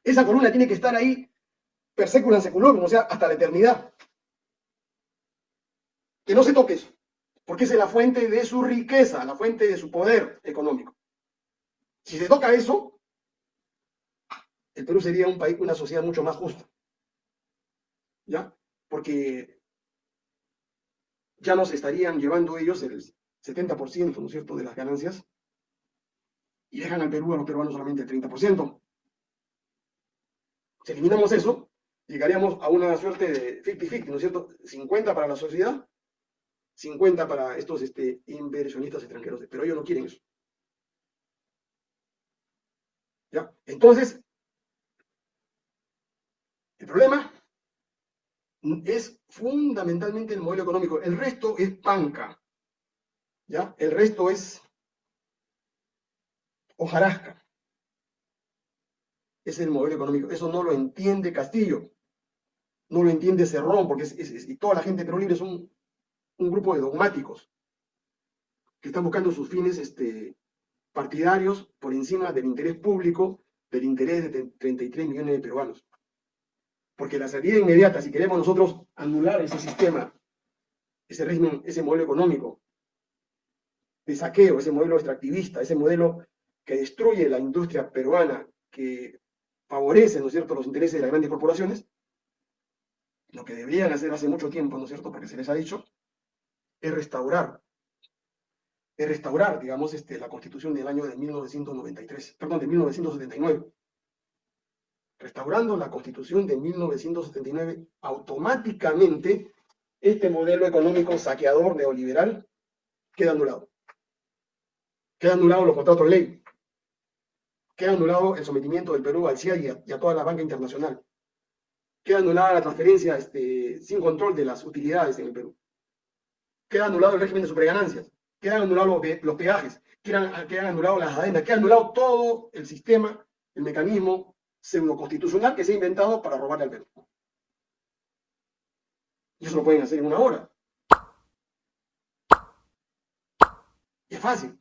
Esa columna tiene que estar ahí per seculorum, o sea, hasta la eternidad. Que no se toque eso, porque es la fuente de su riqueza, la fuente de su poder económico. Si se toca eso, el Perú sería un país, una sociedad mucho más justa. ¿Ya? Porque ya nos estarían llevando ellos el 70%, ¿no es cierto?, de las ganancias y dejan al Perú a los peruanos solamente el 30%. Si eliminamos eso, llegaríamos a una suerte de 50-50, ¿no es cierto? 50 para la sociedad 50 para estos este, inversionistas extranjeros, pero ellos no quieren eso. ¿Ya? Entonces, el problema es fundamentalmente el modelo económico. El resto es panca. ¿Ya? El resto es hojarasca. Es el modelo económico. Eso no lo entiende Castillo. No lo entiende Cerrón, porque es, y toda la gente pero libre son un grupo de dogmáticos que están buscando sus fines este, partidarios por encima del interés público, del interés de 33 millones de peruanos. Porque la salida inmediata, si queremos nosotros anular ese sistema, ese régimen, ese modelo económico de saqueo, ese modelo extractivista, ese modelo que destruye la industria peruana, que favorece, ¿no es cierto?, los intereses de las grandes corporaciones, lo que deberían hacer hace mucho tiempo, ¿no es cierto?, porque se les ha dicho, es restaurar, es restaurar, digamos, este, la constitución del año de 1993, perdón, de 1979. Restaurando la constitución de 1979, automáticamente este modelo económico saqueador neoliberal queda anulado. Queda anulado los contratos de ley. Queda anulado el sometimiento del Perú al CIA y a, toda la banca internacional. Queda anulada la transferencia este, sin control de las utilidades en el Perú queda anulado el régimen de superganancias, quedan anulados los, peajes, quedan, quedan anulados las adendas, queda anulado todo el sistema, el mecanismo pseudo-constitucional que se ha inventado para robarle al Perú. Y eso lo pueden hacer en una hora. Y es fácil.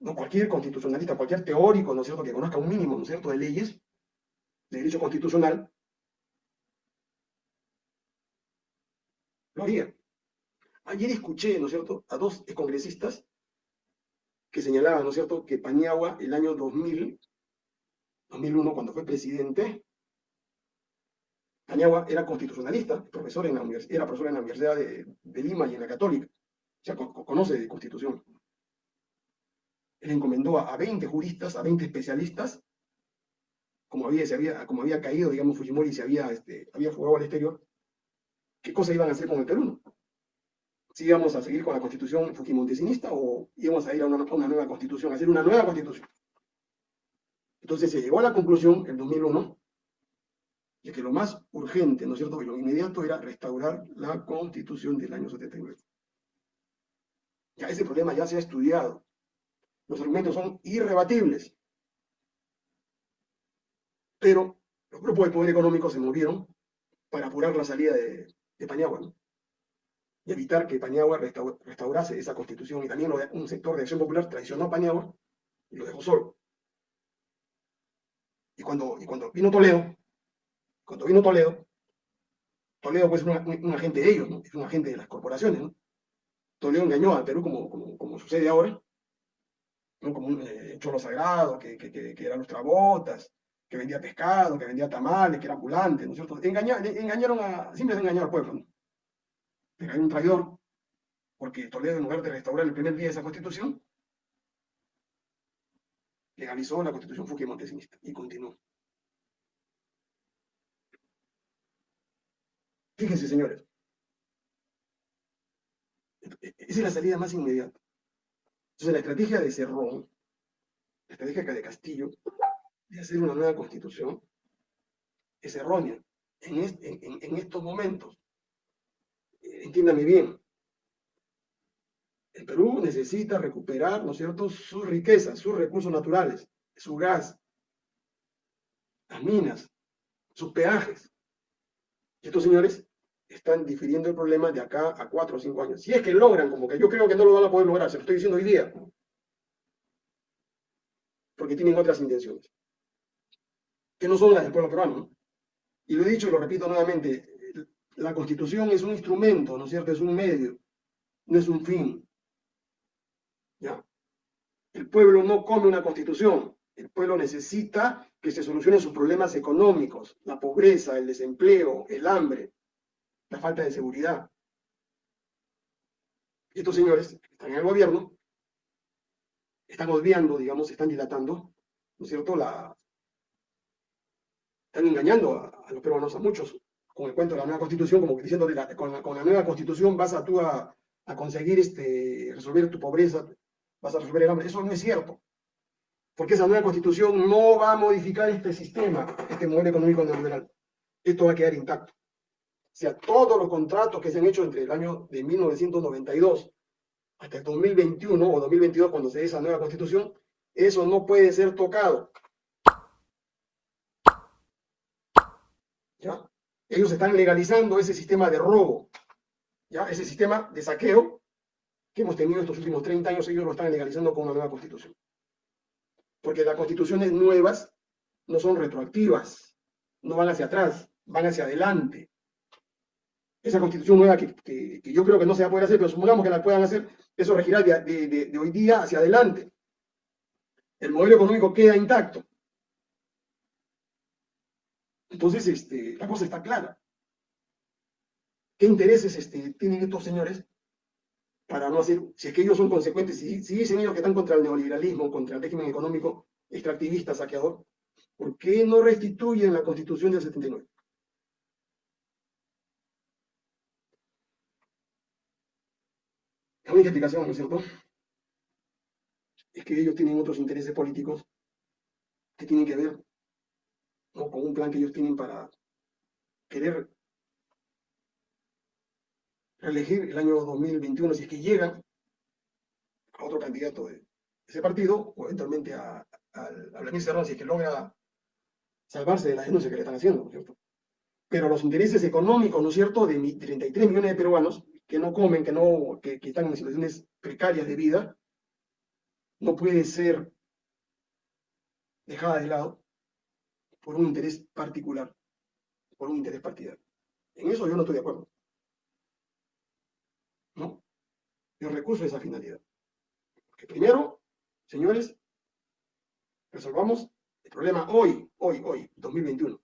No cualquier constitucionalista, cualquier teórico, ¿no es cierto?, que conozca un mínimo, ¿no es cierto?, de leyes, de derecho constitucional, Ayer escuché, ¿no es cierto?, a dos congresistas que señalaban, ¿no es cierto?, que Paniagua, el año 2000, 2001, cuando fue presidente, Paniagua era constitucionalista, profesor en la era profesor en la Universidad de, Lima y en la Católica, o conoce de constitución. Él encomendó a, 20 juristas, a 20 especialistas, como había, se había, como había caído, digamos, Fujimori se había, este, había fugado al exterior, qué cosa iban a hacer con el Perú si íbamos a seguir con la constitución fujimontesinista o íbamos a ir a una, nueva constitución, a hacer una nueva constitución. Entonces se llegó a la conclusión en 2001 de que lo más urgente, ¿no es cierto?, y lo inmediato era restaurar la constitución del año 79. Ya ese problema ya se ha estudiado. Los argumentos son irrebatibles. Pero los grupos de poder económico se movieron para apurar la salida de, de Paniagua, ¿no? y evitar que Paniagua restaurase esa constitución. Y también un sector de acción popular traicionó a Paniagua y lo dejó solo. Y cuando, y cuando vino Toledo, cuando vino Toledo, Toledo pues, es un, agente de ellos, ¿no? es un agente de las corporaciones. ¿no? Toledo engañó a Perú como, como, como sucede ahora, ¿no? como un eh, cholo sagrado, que, que eran nuestras botas, que vendía pescado, que vendía tamales, que era ambulante, ¿no es cierto? engañaron a, siempre se al pueblo. ¿no? hay un traidor, porque Toledo, en lugar de restaurar el primer día esa constitución, legalizó la constitución fujimontesinista y continuó. Fíjense, señores. Esa es la salida más inmediata. Entonces, la estrategia de Cerrón, la estrategia de Castillo, de hacer una nueva constitución, es errónea en, estos momentos entiéndame bien, el Perú necesita recuperar, ¿no es cierto?, sus riquezas, sus recursos naturales, su gas, las minas, sus peajes. Y estos señores están difiriendo el problema de acá a cuatro o cinco años. Si es que logran, como que yo creo que no lo van a poder lograr, se lo estoy diciendo hoy día, porque tienen otras intenciones, que no son las del pueblo peruano. Y lo he dicho y lo repito nuevamente, la constitución es un instrumento, ¿no es cierto? Es un medio, no es un fin. ¿Ya? El pueblo no come una constitución, el pueblo necesita que se solucionen sus problemas económicos, la pobreza, el desempleo, el hambre, la falta de seguridad. Estos señores que están en el gobierno están obviando, digamos, están dilatando, ¿no es cierto? La... Están engañando a, a los peruanos, a muchos, con el cuento de la nueva constitución, como que diciendo, con, la, nueva constitución vas a tú a, conseguir este, resolver tu pobreza, vas a resolver el hambre. Eso no es cierto. Porque esa nueva constitución no va a modificar este sistema, este modelo económico neoliberal. Esto va a quedar intacto. O sea, todos los contratos que se han hecho entre el año de 1992 hasta el 2021 o 2022, cuando se dé esa nueva constitución, eso no puede ser tocado. ¿Ya? ellos están legalizando ese sistema de robo, ¿ya? ese sistema de saqueo que hemos tenido estos últimos 30 años, ellos lo están legalizando con una nueva constitución. Porque las constituciones nuevas no son retroactivas, no van hacia atrás, van hacia adelante. Esa constitución nueva que, yo creo que no se va a poder hacer, pero supongamos que la puedan hacer, eso regirá de hoy día hacia adelante. El modelo económico queda intacto. Entonces, este, la cosa está clara. ¿Qué intereses este, tienen estos señores para no hacer, si es que ellos son consecuentes, si, si dicen ellos que están contra el neoliberalismo, contra el régimen económico extractivista, saqueador, ¿por qué no restituyen la constitución del 79? La única explicación, ¿no es cierto? Es que ellos tienen otros intereses políticos que tienen que ver o con un plan que ellos tienen para querer reelegir el año 2021, si es que llegan a otro candidato de ese partido, o eventualmente a, a, a si es que logra salvarse de la denuncia que le están haciendo. Pero los intereses económicos, ¿no es cierto?, de 33 millones de peruanos que no comen, que, no, que, que están en situaciones precarias de vida, no puede ser dejada de lado por un interés particular, por un interés partidario. En eso yo no estoy de acuerdo. ¿No? Yo recurso a esa finalidad. Porque primero, señores, resolvamos el problema hoy, hoy, hoy, 2021.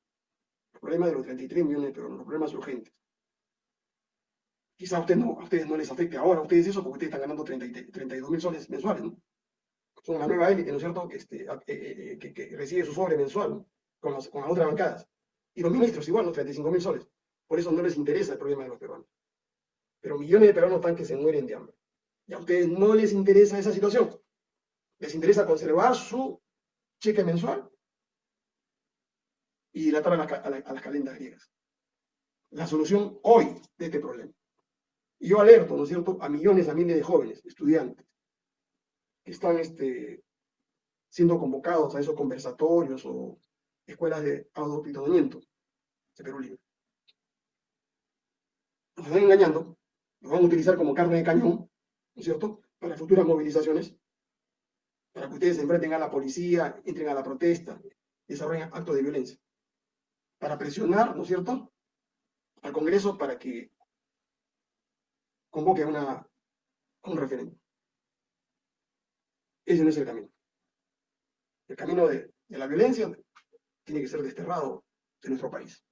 El problema de los 33 millones de peruanos, los problemas urgentes. Quizá a, usted no, a ustedes no les afecte ahora, a ustedes eso, porque ustedes están ganando 32 mil soles mensuales, ¿no? Son una nueva élite, ¿no es cierto?, que, este, eh, eh, que, que recibe su sobre mensual, ¿no? Con, las otras bancadas. Y los ministros igual, los 35 mil soles. Por eso no les interesa el problema de los peruanos. Pero millones de peruanos están que se mueren de hambre. Y a ustedes no les interesa esa situación. Les interesa conservar su cheque mensual y dilatar a, a, las calendas griegas. La solución hoy de este problema. Y yo alerto, ¿no es cierto?, a millones, a miles de jóvenes, estudiantes, que están este, siendo convocados a esos conversatorios o escuelas de adoctrinamiento de Perú Libre. Nos están engañando, nos van a utilizar como carne de cañón, ¿no es cierto?, para futuras movilizaciones, para que ustedes se enfrenten a la policía, entren a la protesta, desarrollen actos de violencia, para presionar, ¿no es cierto?, al Congreso para que convoque una, un referéndum. Ese no es el camino. El camino de la violencia tiene que ser desterrado de nuestro país.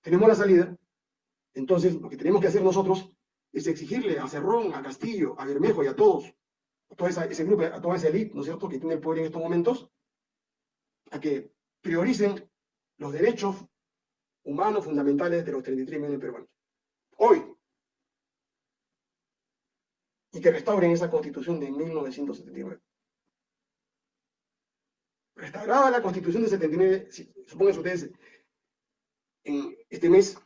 Tenemos la salida, entonces lo que tenemos que hacer nosotros es exigirle a Cerrón, a Castillo, a Bermejo y a todos, a todo ese grupo, a toda esa élite, ¿no es cierto?, que tiene el poder en estos momentos, a que prioricen los derechos humanos fundamentales de los 33 millones de peruanos. Hoy. Y que restauren esa constitución de 1979. Restaurada la constitución de 79, supongan ustedes, en este mes,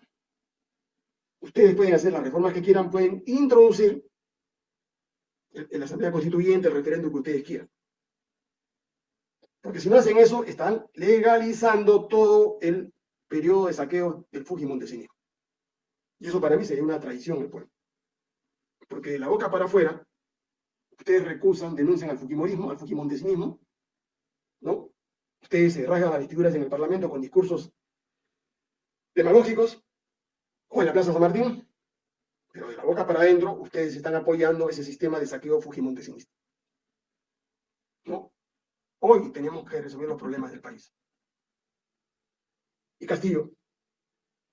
ustedes pueden hacer las reformas que quieran, pueden introducir en la Asamblea Constituyente el referéndum que ustedes quieran. Porque si no hacen eso, están legalizando todo el periodo de saqueo del Fujimontesinismo. Y eso para mí sería una traición del pueblo. Porque de la boca para afuera, ustedes recusan, denuncian al Fujimorismo, al Fujimontesinismo, ¿no? Ustedes se rasgan las vestiduras en el Parlamento con discursos demagógicos, o en la Plaza San Martín, pero de la boca para adentro, ustedes están apoyando ese sistema de saqueo Fujimontesinismo. ¿No? Hoy tenemos que resolver los problemas del país. Y Castillo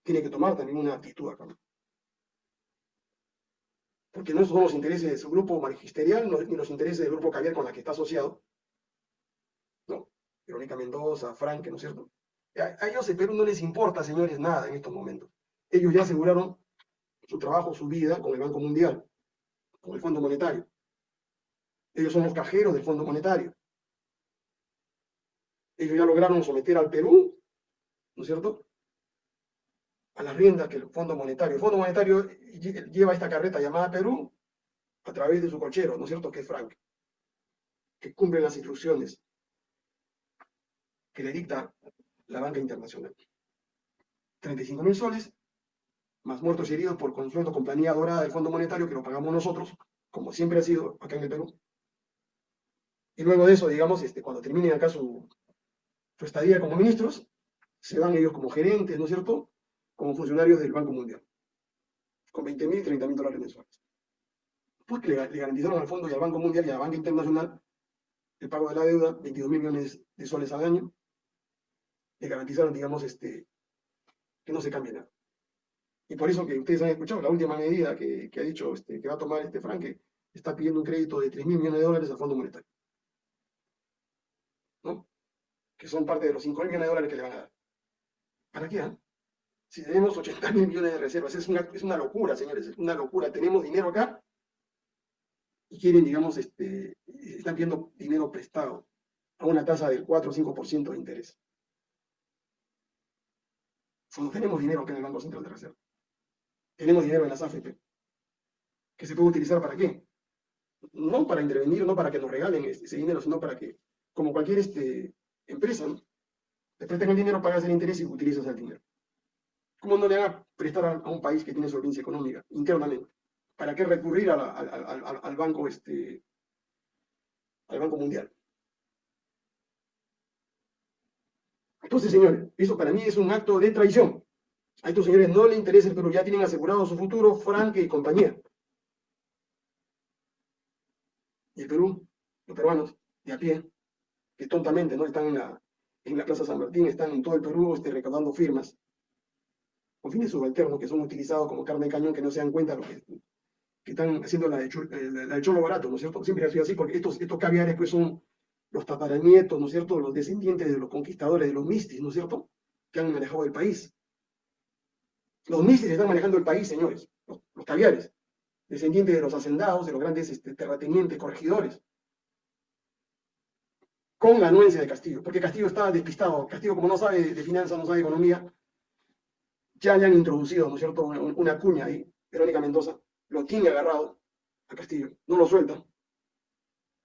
tiene que tomar también una actitud acá. Porque no son los intereses de su grupo magisterial, ni los intereses del grupo Caviar con la que está asociado. Verónica Mendoza, Frank, ¿no es cierto? A, ellos en Perú no les importa, señores, nada en estos momentos. Ellos ya aseguraron su trabajo, su vida con el Banco Mundial, con el Fondo Monetario. Ellos son los cajeros del Fondo Monetario. Ellos ya lograron someter al Perú ¿no es cierto? A las riendas que el Fondo Monetario. El Fondo Monetario lleva esta carreta llamada Perú a través de su cochero, ¿no es cierto? Que es Frank, que cumple las instrucciones que le dicta la banca internacional. 35 mil soles, más muertos y heridos por consuelo compañía dorada del Fondo Monetario, que lo pagamos nosotros, como siempre ha sido acá en el Perú. Y luego de eso, digamos, este, cuando terminen acá su, estadía como ministros, se van ellos como gerentes, ¿no es cierto?, como funcionarios del Banco Mundial, con 20 mil y 30 mil dólares mensuales. Pues le, le, garantizaron al Fondo y al Banco Mundial y a la Banca Internacional el pago de la deuda, 22 mil millones de soles al año, le garantizaron, digamos, este, que no se cambie nada. Y por eso que ustedes han escuchado la última medida que, que ha dicho este, que va a tomar este Frank, que está pidiendo un crédito de 3 mil millones de dólares al Fondo Monetario. ¿No? Que son parte de los 5 mil millones de dólares que le van a dar. ¿Para qué? Ah? Si tenemos 80 mil millones de reservas, es una, es una locura, señores, es una locura. Tenemos dinero acá y quieren, digamos, este, están pidiendo dinero prestado a una tasa del 4 o 5% de interés. Tenemos dinero acá en el Banco Central de Reserva. Tenemos dinero en las AFP. ¿Que se puede utilizar para qué? No para intervenir, no para que nos regalen ese dinero, sino para que, como cualquier este, empresa, ¿no? Te el dinero, pagas el interés y utilizas el dinero. ¿Cómo no le van a prestar a, un país que tiene solvencia económica internamente? ¿Para qué recurrir al, banco este, al Banco Mundial? Entonces, señores, eso para mí es un acto de traición. A estos señores no les interesa el Perú, ya tienen asegurado su futuro, Frank y compañía. Y el Perú, los peruanos, de a pie, que tontamente no están en la, en la Plaza San Martín, están en todo el Perú este, recaudando firmas con fines subalternos que son utilizados como carne de cañón que no se dan cuenta de lo que, están haciendo la de, eh, la cholo barato, ¿no es cierto? Siempre ha sido así, porque estos, estos caviares pues son los tataranietos, ¿no es cierto?, los descendientes de los conquistadores, de los mistis, ¿no es cierto?, que han manejado el país. Los mistis están manejando el país, señores, los, caviares, descendientes de los hacendados, de los grandes este, terratenientes, corregidores con la anuencia de Castillo, porque Castillo estaba despistado. Castillo, como no sabe de finanzas, no sabe de economía, ya le han introducido, ¿no es cierto?, una, cuña ahí, Verónica Mendoza, lo tiene agarrado a Castillo, no lo suelta,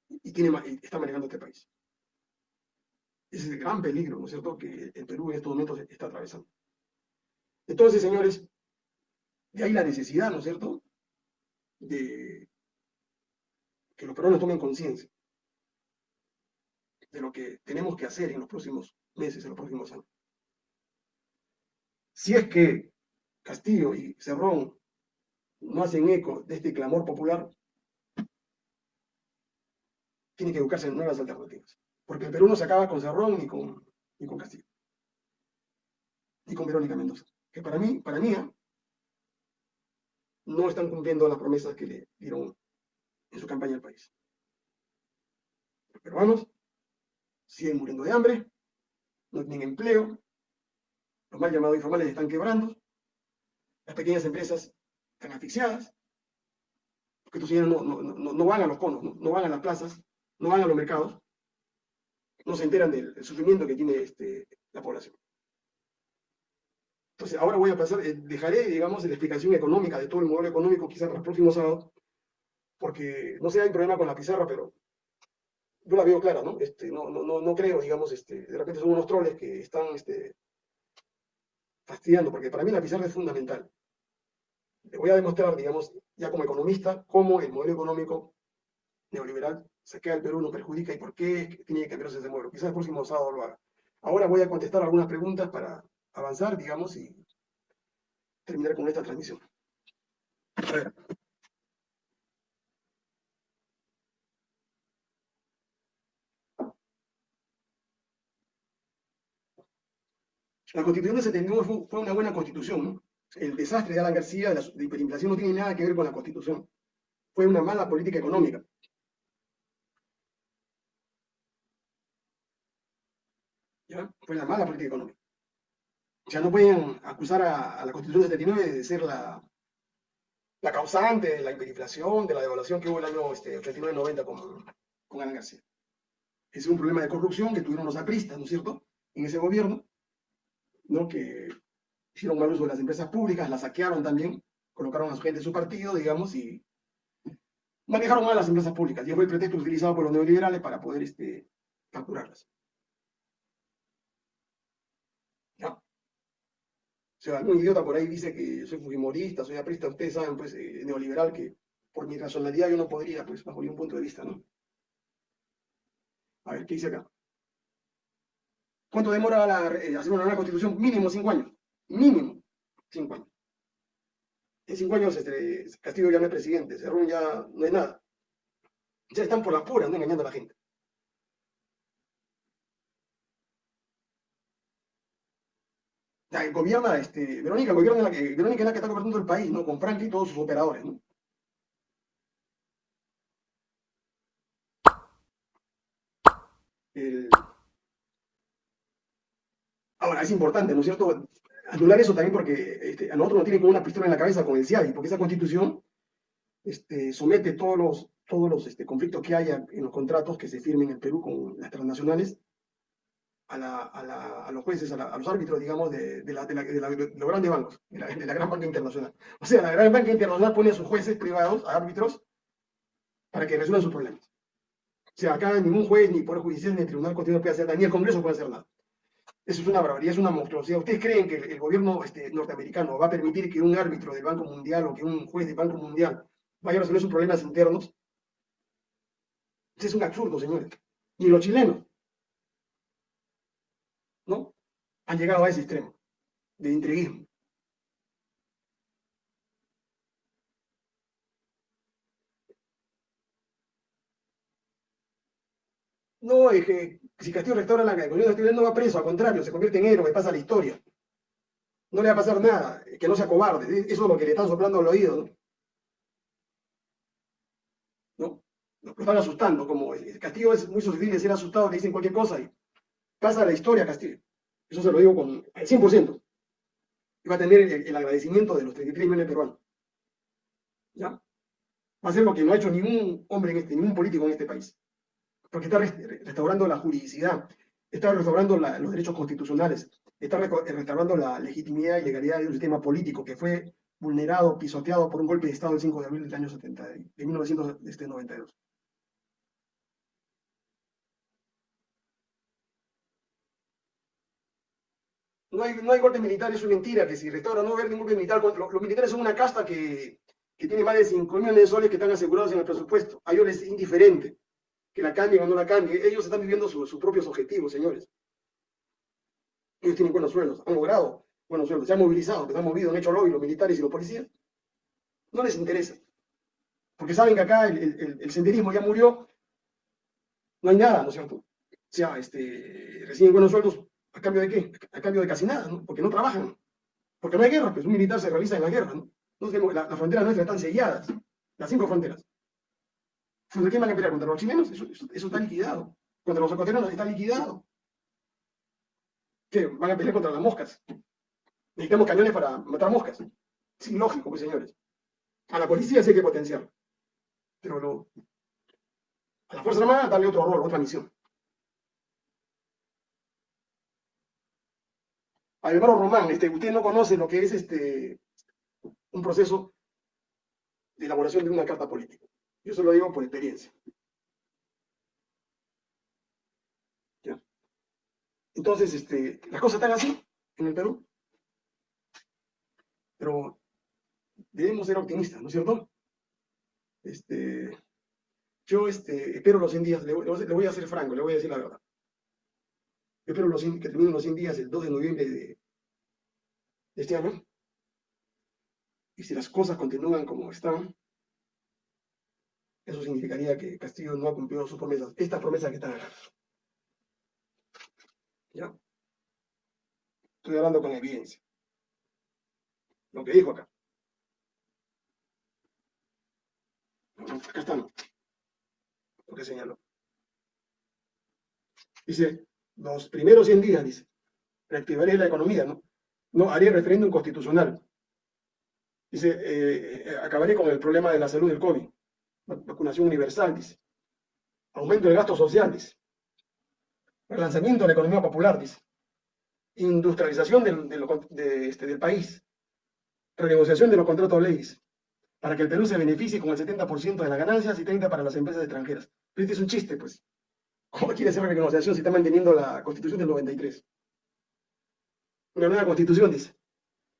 y, tiene, está manejando este país. Ese es el gran peligro, ¿no es cierto?, que el Perú en estos momentos está atravesando. Entonces, señores, de ahí la necesidad, ¿no es cierto?, de que los peruanos tomen conciencia de lo que tenemos que hacer en los próximos meses, en los próximos años. Si es que Castillo y Cerrón no hacen eco de este clamor popular, tiene que educarse en nuevas alternativas. Porque el Perú no se acaba con Cerrón ni con, ni con Castillo. Ni con Verónica Mendoza. Que para mí, para mí, ¿eh? no están cumpliendo las promesas que le dieron en su campaña al país. Los peruanos siguen muriendo de hambre, no tienen empleo, los mal llamados informales están quebrando, las pequeñas empresas están asfixiadas, porque estos señores no, van a los conos, no, van a las plazas, no van a los mercados, no se enteran del, sufrimiento que tiene este, la población. Entonces, ahora voy a pasar, eh, dejaré, digamos, la explicación económica de todo el modelo económico quizás para el próximo sábado, porque no sé, hay problema con la pizarra, pero yo la veo clara, ¿no? Este, no, no, no, creo, digamos, este, de repente son unos troles que están este, fastidiando, porque para mí la pizarra es fundamental. Le voy a demostrar, digamos, ya como economista, cómo el modelo económico neoliberal se queda el Perú, no perjudica y por qué tiene que cambiarse ese modelo. Quizás el próximo sábado lo haga. Ahora voy a contestar algunas preguntas para avanzar, digamos, y terminar con esta transmisión. A ver. La constitución de 79 fue, una buena constitución, ¿no? El desastre de Alan García, de la hiperinflación, no tiene nada que ver con la constitución. Fue una mala política económica. ¿Ya? Fue una mala política económica. Sea, no pueden acusar a, la Constitución de 79 de ser la, la causante de la hiperinflación, de la devaluación que hubo el año este, 39-90 con, con Alan García. Ese es un problema de corrupción que tuvieron los apristas, ¿no es cierto?, en ese gobierno, ¿no? que hicieron mal uso de las empresas públicas, las saquearon también, colocaron a su gente en su partido, digamos, y manejaron mal las empresas públicas. Y fue el pretexto utilizado por los neoliberales para poder este, capturarlas. O sea, algún idiota por ahí dice que soy fujimorista, soy aprista, ustedes saben, pues, eh, neoliberal, que por mi racionalidad yo no podría, pues, bajo ningún punto de vista, ¿no? A ver, ¿qué dice acá? ¿Cuánto demora la, eh, hacer una nueva constitución? Mínimo cinco años. Mínimo cinco años. En cinco años este, Castillo ya no es presidente, Cerrón ya no es nada. Ya están por las puras, ¿no? engañando a la gente. Ya, gobierna, este, Verónica, gobierna la que, Verónica es la que está gobernando el país, ¿no? Con Franklin y todos sus operadores, ¿no? Ahora, es importante, ¿no es cierto? Anular eso también porque este, a nosotros nos tiene como una pistola en la cabeza con el CIADI, porque esa constitución este, somete todos los, todos los este, conflictos que haya en los contratos que se firmen en el Perú con las transnacionales a, los jueces, a, los árbitros, digamos, de, los grandes bancos, de la, gran banca internacional. O sea, la gran banca internacional pone a sus jueces privados, a árbitros, para que resuelvan sus problemas. O sea, acá ningún juez, ni poder judicial, ni el tribunal constitucional puede hacer nada, ni el Congreso puede hacer nada. Eso es una barbaridad, es una monstruosidad. ¿Ustedes creen que el, gobierno este, norteamericano va a permitir que un árbitro del Banco Mundial o que un juez del Banco Mundial vaya a resolver sus problemas internos? Eso es un absurdo, señores. Ni los chilenos. ¿no? Han llegado a ese extremo de intriguismo. No, es que si Castillo restaura la economía no va preso, al contrario, se convierte en héroe, pasa la historia. No le va a pasar nada, que no sea cobarde. Eso es lo que le están soplando al oído, ¿no? Lo están asustando, como Castillo es muy susceptible de ser asustado, le dicen cualquier cosa y pasa la historia Castillo. Eso se lo digo con el 100%. Y va a tener el, agradecimiento de los 33 millones de peruanos. ¿Ya? Va a ser lo que no ha hecho ningún hombre, en este, ningún político en este país. Porque está restaurando la juridicidad, está restaurando los derechos constitucionales, está restaurando la legitimidad y legalidad de un sistema político que fue vulnerado, pisoteado por un golpe de Estado el 5 de abril del año 70, de 1992. No hay, no hay golpe militar, es mentira, que si restaura no va a haber ningún golpe militar. Los, los militares son una casta que, que tiene más de 5 millones de soles que están asegurados en el presupuesto. A ellos les es indiferente que la cambien o no la cambien. Ellos están viviendo sus propios objetivos, señores. Ellos tienen buenos sueldos, han logrado buenos sueldos, se han movilizado, se han movido, han hecho lobby los militares y los policías. No les interesa. Porque saben que acá el, el, el senderismo ya murió, no hay nada, ¿no es cierto? O sea, este, reciben buenos sueldos ¿A cambio de qué? A cambio de casi nada, ¿no? Porque no trabajan. Porque no hay guerra, pues un militar se realiza en la guerra, ¿no? Entonces, las fronteras nuestras están selladas, las cinco fronteras. ¿Contra quién van a pelear? ¿Contra los chilenos? Eso, eso, está liquidado. Contra los ecuatorianos está liquidado. ¿Qué? Van a pelear contra las moscas. Necesitamos cañones para matar moscas. Es ilógico, pues señores. A la policía sí hay que potenciar. Pero lo, a la Fuerza Armada darle otro rol, otra misión. Álvaro Román, este, usted no conoce lo que es este, un proceso de elaboración de una carta política. Yo se lo digo por experiencia. Entonces, este, las cosas están así en el Perú. Pero debemos ser optimistas, ¿no es cierto? Este, yo este, espero los 100 días, le, voy a ser franco, le voy a decir la verdad. Yo espero que terminen los 100 días el 2 de noviembre de, este año. Y si las cosas continúan como están, eso significaría que Castillo no ha cumplido sus promesas, estas promesas que están acá. ¿Ya? Estoy hablando con evidencia. Lo que dijo acá. Acá están. Lo que señaló. Dice, los primeros 100 días, dice, reactivaré la economía, ¿no? No, haría referéndum constitucional. Dice, eh, eh, acabaré con el problema de la salud del COVID. Vacunación universal, dice. Aumento del gasto social, dice. Relanzamiento de la economía popular, dice. Industrialización del, este, del país. Renegociación de los contratos de leyes. Para que el Perú se beneficie con el 70% de las ganancias y 30% para las empresas extranjeras. Pero este es un chiste, pues. ¿Cómo quiere hacer renegociación si está manteniendo la constitución del 93? Una nueva constitución, dice.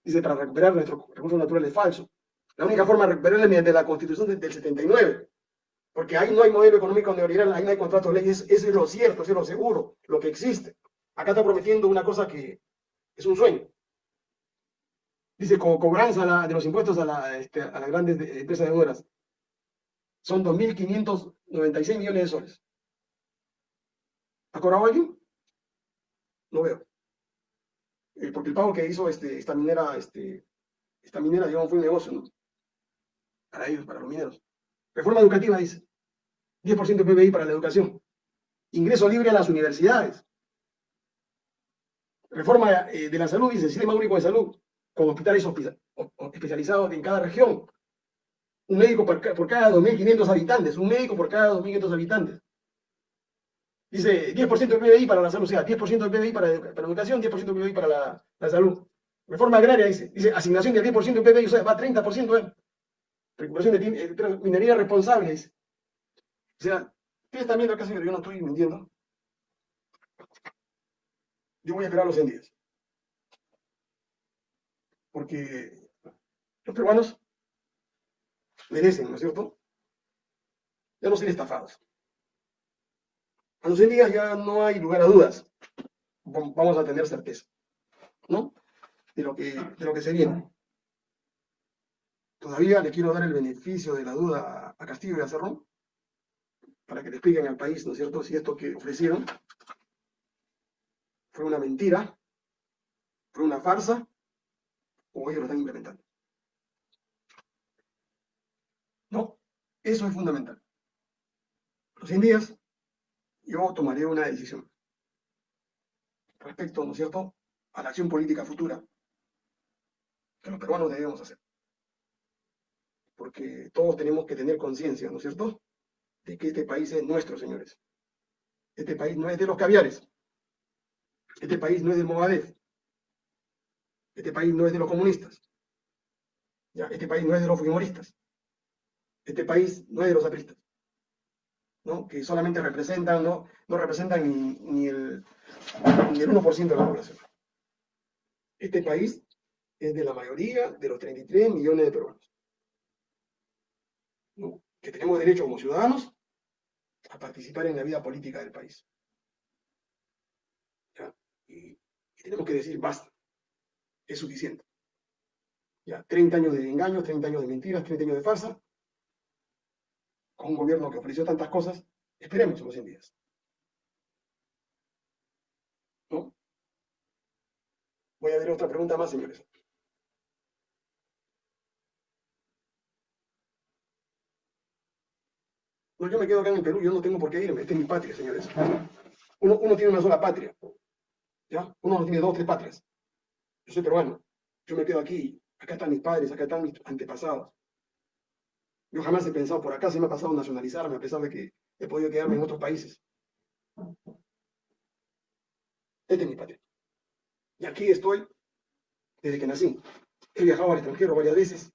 Dice, para recuperar nuestros recursos naturales falso. La única forma de recuperarla es mediante la constitución del 79. Porque ahí no hay modelo económico neoliberal, ahí no hay contrato de ley. Eso es lo cierto, eso es lo seguro, lo que existe. Acá está prometiendo una cosa que es un sueño. Dice, cobranza de los impuestos a, este, a las grandes empresas deudoras. Son 2.596 millones de soles. ¿Ha cobrado alguien? No veo. Eh, porque el pago que hizo este, esta minera, este, esta minera, digamos, fue un negocio, ¿no? Para ellos, para los mineros. Reforma educativa, dice. 10% de PBI para la educación. Ingreso libre a las universidades. Reforma eh, de la salud, dice, sistema único de salud, con hospitales especializados en cada región. Un médico por, por cada 2.500 habitantes, un médico por cada 2.500 habitantes. Dice 10% del PBI para la salud, o sea, 10% del PBI para, para, educación, 10% del PBI para la, la, salud. Reforma agraria dice, dice asignación del 10% del PBI, o sea, va a 30%, ¿eh? Recuperación de eh, minería responsable, dice. O sea, ustedes están viendo acá, señor, yo no estoy mintiendo. Yo voy a esperar los 100 días. Porque los peruanos merecen, ¿no es cierto? Ya no ser estafados. A los 100 días ya no hay lugar a dudas. Vamos a tener certeza, ¿no? De lo que, de lo que se viene. Todavía le quiero dar el beneficio de la duda a Castillo y a Cerrón para que le expliquen al país, ¿no es cierto?, si esto que ofrecieron fue una mentira, fue una farsa, o ellos lo están implementando. No, eso es fundamental. Los 100 días yo tomaré una decisión respecto, ¿no es cierto?, a la acción política futura que los peruanos debemos hacer. Porque todos tenemos que tener conciencia, ¿no es cierto?, de que este país es nuestro, señores. Este país no es de los caviares. Este país no es del Movadef. Este país no es de los comunistas. Este país no es de los fujimoristas. Este país no es de los apristas que solamente representan, no, no representan ni, el, ni el 1% de la población. Este país es de la mayoría de los 33 millones de peruanos. Que tenemos derecho como ciudadanos a participar en la vida política del país. Y, y, tenemos que decir, basta, es suficiente. Ya, 30 años de engaños, 30 años de mentiras, 30 años de farsa, con un gobierno que ofreció tantas cosas, esperemos los 100 días. ¿No? Voy a ver otra pregunta más, señores. No, yo me quedo acá en el Perú, yo no tengo por qué irme, esta es mi patria, señores. Uno tiene una sola patria, ¿ya? Uno no tiene dos, tres patrias. Yo soy peruano, yo me quedo aquí, acá están mis padres, acá están mis antepasados. Yo jamás he pensado, por acá se me ha pasado nacionalizarme, a pesar de que he podido quedarme en otros países. Esta es mi patria. Y aquí estoy desde que nací. He viajado al extranjero varias veces.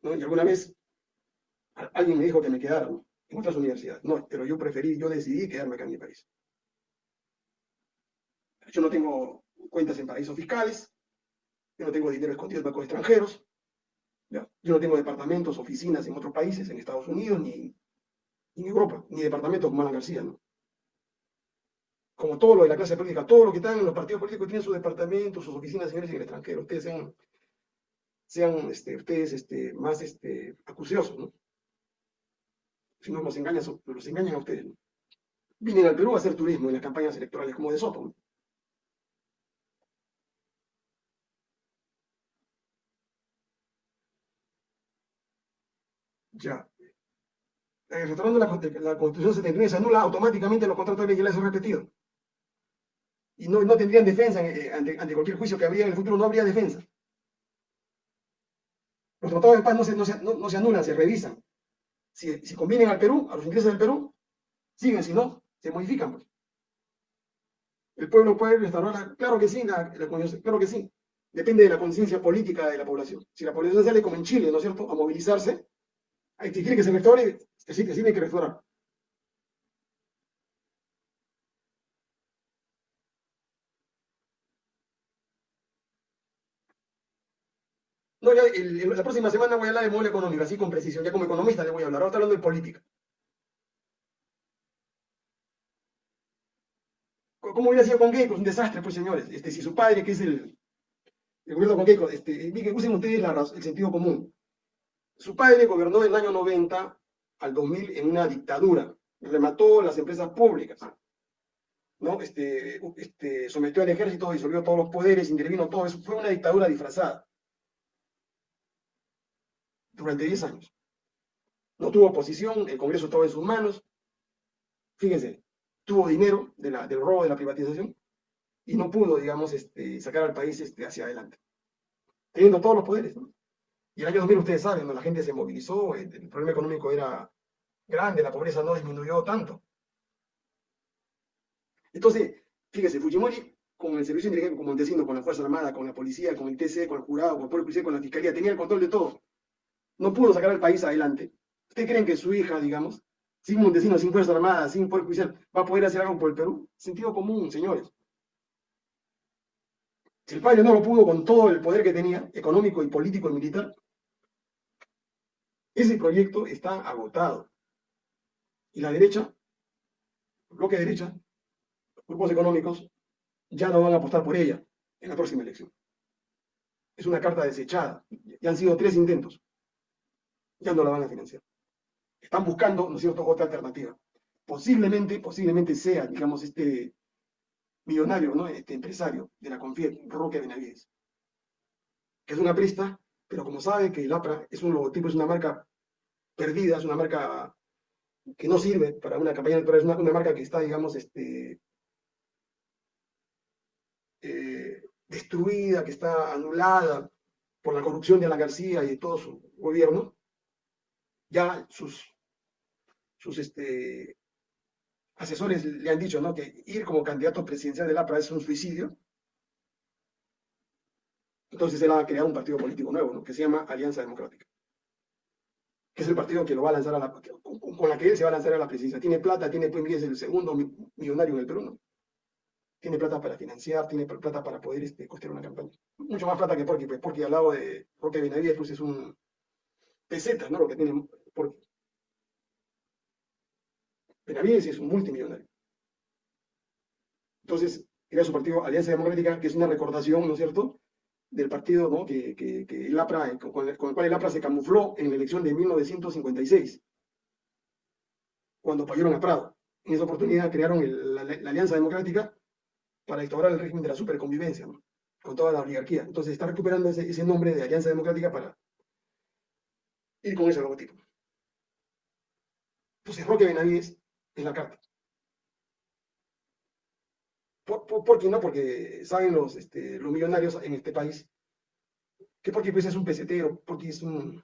¿no? Y alguna vez alguien me dijo que me quedara en otras universidades. No, pero yo preferí, yo decidí quedarme acá en mi país. Yo no tengo cuentas en paraísos fiscales, yo no tengo dinero escondido en bancos extranjeros, yo no tengo departamentos, oficinas en otros países, en Estados Unidos, ni, en Europa, ni departamentos como Alan García, ¿no? Como todo lo de la clase política, todo lo que están en los partidos políticos tienen sus departamentos, sus oficinas, señores, en el extranjero. Ustedes sean, sean este, ustedes este, más este, acuciosos, ¿no? Si no los engañan, los engañan a ustedes, ¿no? Vienen al Perú a hacer turismo en las campañas electorales, como de Soto, ¿no? Ya. Eh, retornando la, la Constitución 79, se anula automáticamente los contratos de ley repetidos. Y no, no tendrían defensa eh, ante, ante, cualquier juicio que habría en el futuro, no habría defensa. Los tratados de paz no se, no se, no, se anulan, se revisan. Si, si, convienen al Perú, a los intereses del Perú, siguen, si no, se modifican. Pues. El pueblo puede restaurar, claro que sí, la, claro que sí. Depende de la conciencia política de la población. Si la población sale como en Chile, ¿no es cierto?, a movilizarse, si quiere que se restaure, sí, que tiene que restaurar. No, ya, la próxima semana voy a hablar de modelo económico, así con precisión, ya como economista le voy a hablar, ahora estoy hablando de política. ¿Cómo hubiera sido con Keiko? Es un desastre, pues señores. Este, si su padre, que es el, el gobierno con Keiko, este, que usen ustedes el sentido común. Su padre gobernó del año 90 al 2000 en una dictadura, remató las empresas públicas, ¿no? Este, este, sometió al ejército, disolvió todos los poderes, intervino todo eso, fue una dictadura disfrazada. Durante 10 años. No tuvo oposición, el Congreso estaba en sus manos. Fíjense, tuvo dinero del robo de la privatización y no pudo, digamos, este, sacar al país este, hacia adelante. Teniendo todos los poderes, ¿no? Y el año 2000, ustedes saben, la gente se movilizó, el, problema económico era grande, la pobreza no disminuyó tanto. Entonces, fíjese, Fujimori, con el servicio de inteligencia, con Montesino, con la Fuerza Armada, con la policía, con el TC, con el jurado, con el Poder Judicial, con la Fiscalía, tenía el control de todo. No pudo sacar al país adelante. ¿Ustedes creen que su hija, digamos, sin Montesino, sin Fuerza Armada, sin Poder Judicial, va a poder hacer algo por el Perú? Sentido común, señores. El padre no lo pudo con todo el poder que tenía, económico y político y militar, ese proyecto está agotado. Y la derecha, el bloque de derecha, los grupos económicos, ya no van a apostar por ella en la próxima elección. Es una carta desechada. Ya han sido tres intentos. Ya no la van a financiar. Están buscando, ¿no es cierto?, otra alternativa. Posiblemente, posiblemente sea, digamos, este millonario, ¿no? Este empresario de la Confiet, Roque Benavides, que es una presta pero como sabe que el APRA es un logotipo, es una marca perdida, es una marca que no sirve para una campaña electoral, es una, marca que está, digamos, este, eh, destruida, que está anulada por la corrupción de Ana García y de todo su gobierno, ya sus, sus este, asesores le han dicho ¿no? que ir como candidato presidencial del APRA es un suicidio, entonces él ha creado un partido político nuevo, ¿no? que se llama Alianza Democrática. Que es el partido que lo va a lanzar a la, con la que él se va a lanzar a la presidencia. Tiene plata, tiene pues, es el segundo millonario en el Perú, ¿no? tiene plata para financiar, tiene plata para poder este, costear una campaña. Mucho más plata que Porky, pues Porky al lado de Roque Benavides pues es un peseta, ¿no? Lo que tiene Porky. Benavides es un multimillonario. Entonces, era su partido Alianza Democrática, que es una recordación, ¿no es cierto?, del partido ¿no? que, que, el APRA, con, el, cual el APRA se camufló en la elección de 1956, cuando fallaron a Prado. En esa oportunidad crearon la, Alianza Democrática para instaurar el régimen de la superconvivencia, ¿no? con toda la oligarquía. Entonces está recuperando ese, ese nombre de Alianza Democrática para ir con ese logotipo. Entonces Roque Benavides es la carta. ¿Por, qué no? Porque saben los, este, los millonarios en este país que porque pues es un pesetero, porque es un,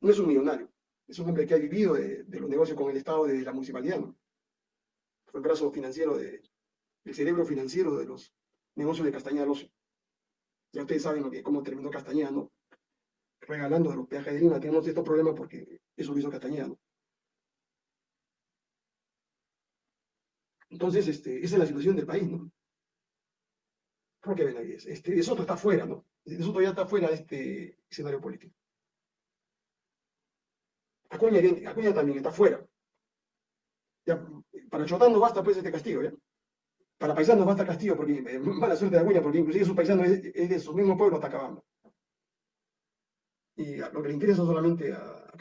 no es un millonario, es un hombre que ha vivido de, los negocios con el Estado de la municipalidad, Fue el brazo financiero, de, el cerebro financiero de los negocios de Castañeda Ocio. Ya ustedes saben lo que, cómo terminó Castañeda, ¿no? Regalando de los peajes de Lima. Tenemos estos problemas porque eso lo hizo Castañeda, ¿no? Entonces, este, esa es la situación del país, ¿no? Roque Benavides. Este, de Soto está fuera, ¿no? De Soto ya está fuera de este escenario político. Acuña, Acuña también está fuera. Para Chotán no basta pues este castigo, ¿ya? Para paisanos basta castigo, porque eh, mala suerte de Acuña, porque inclusive su paisano es, de su mismo pueblo, está acabando. Y lo que le interesa solamente a,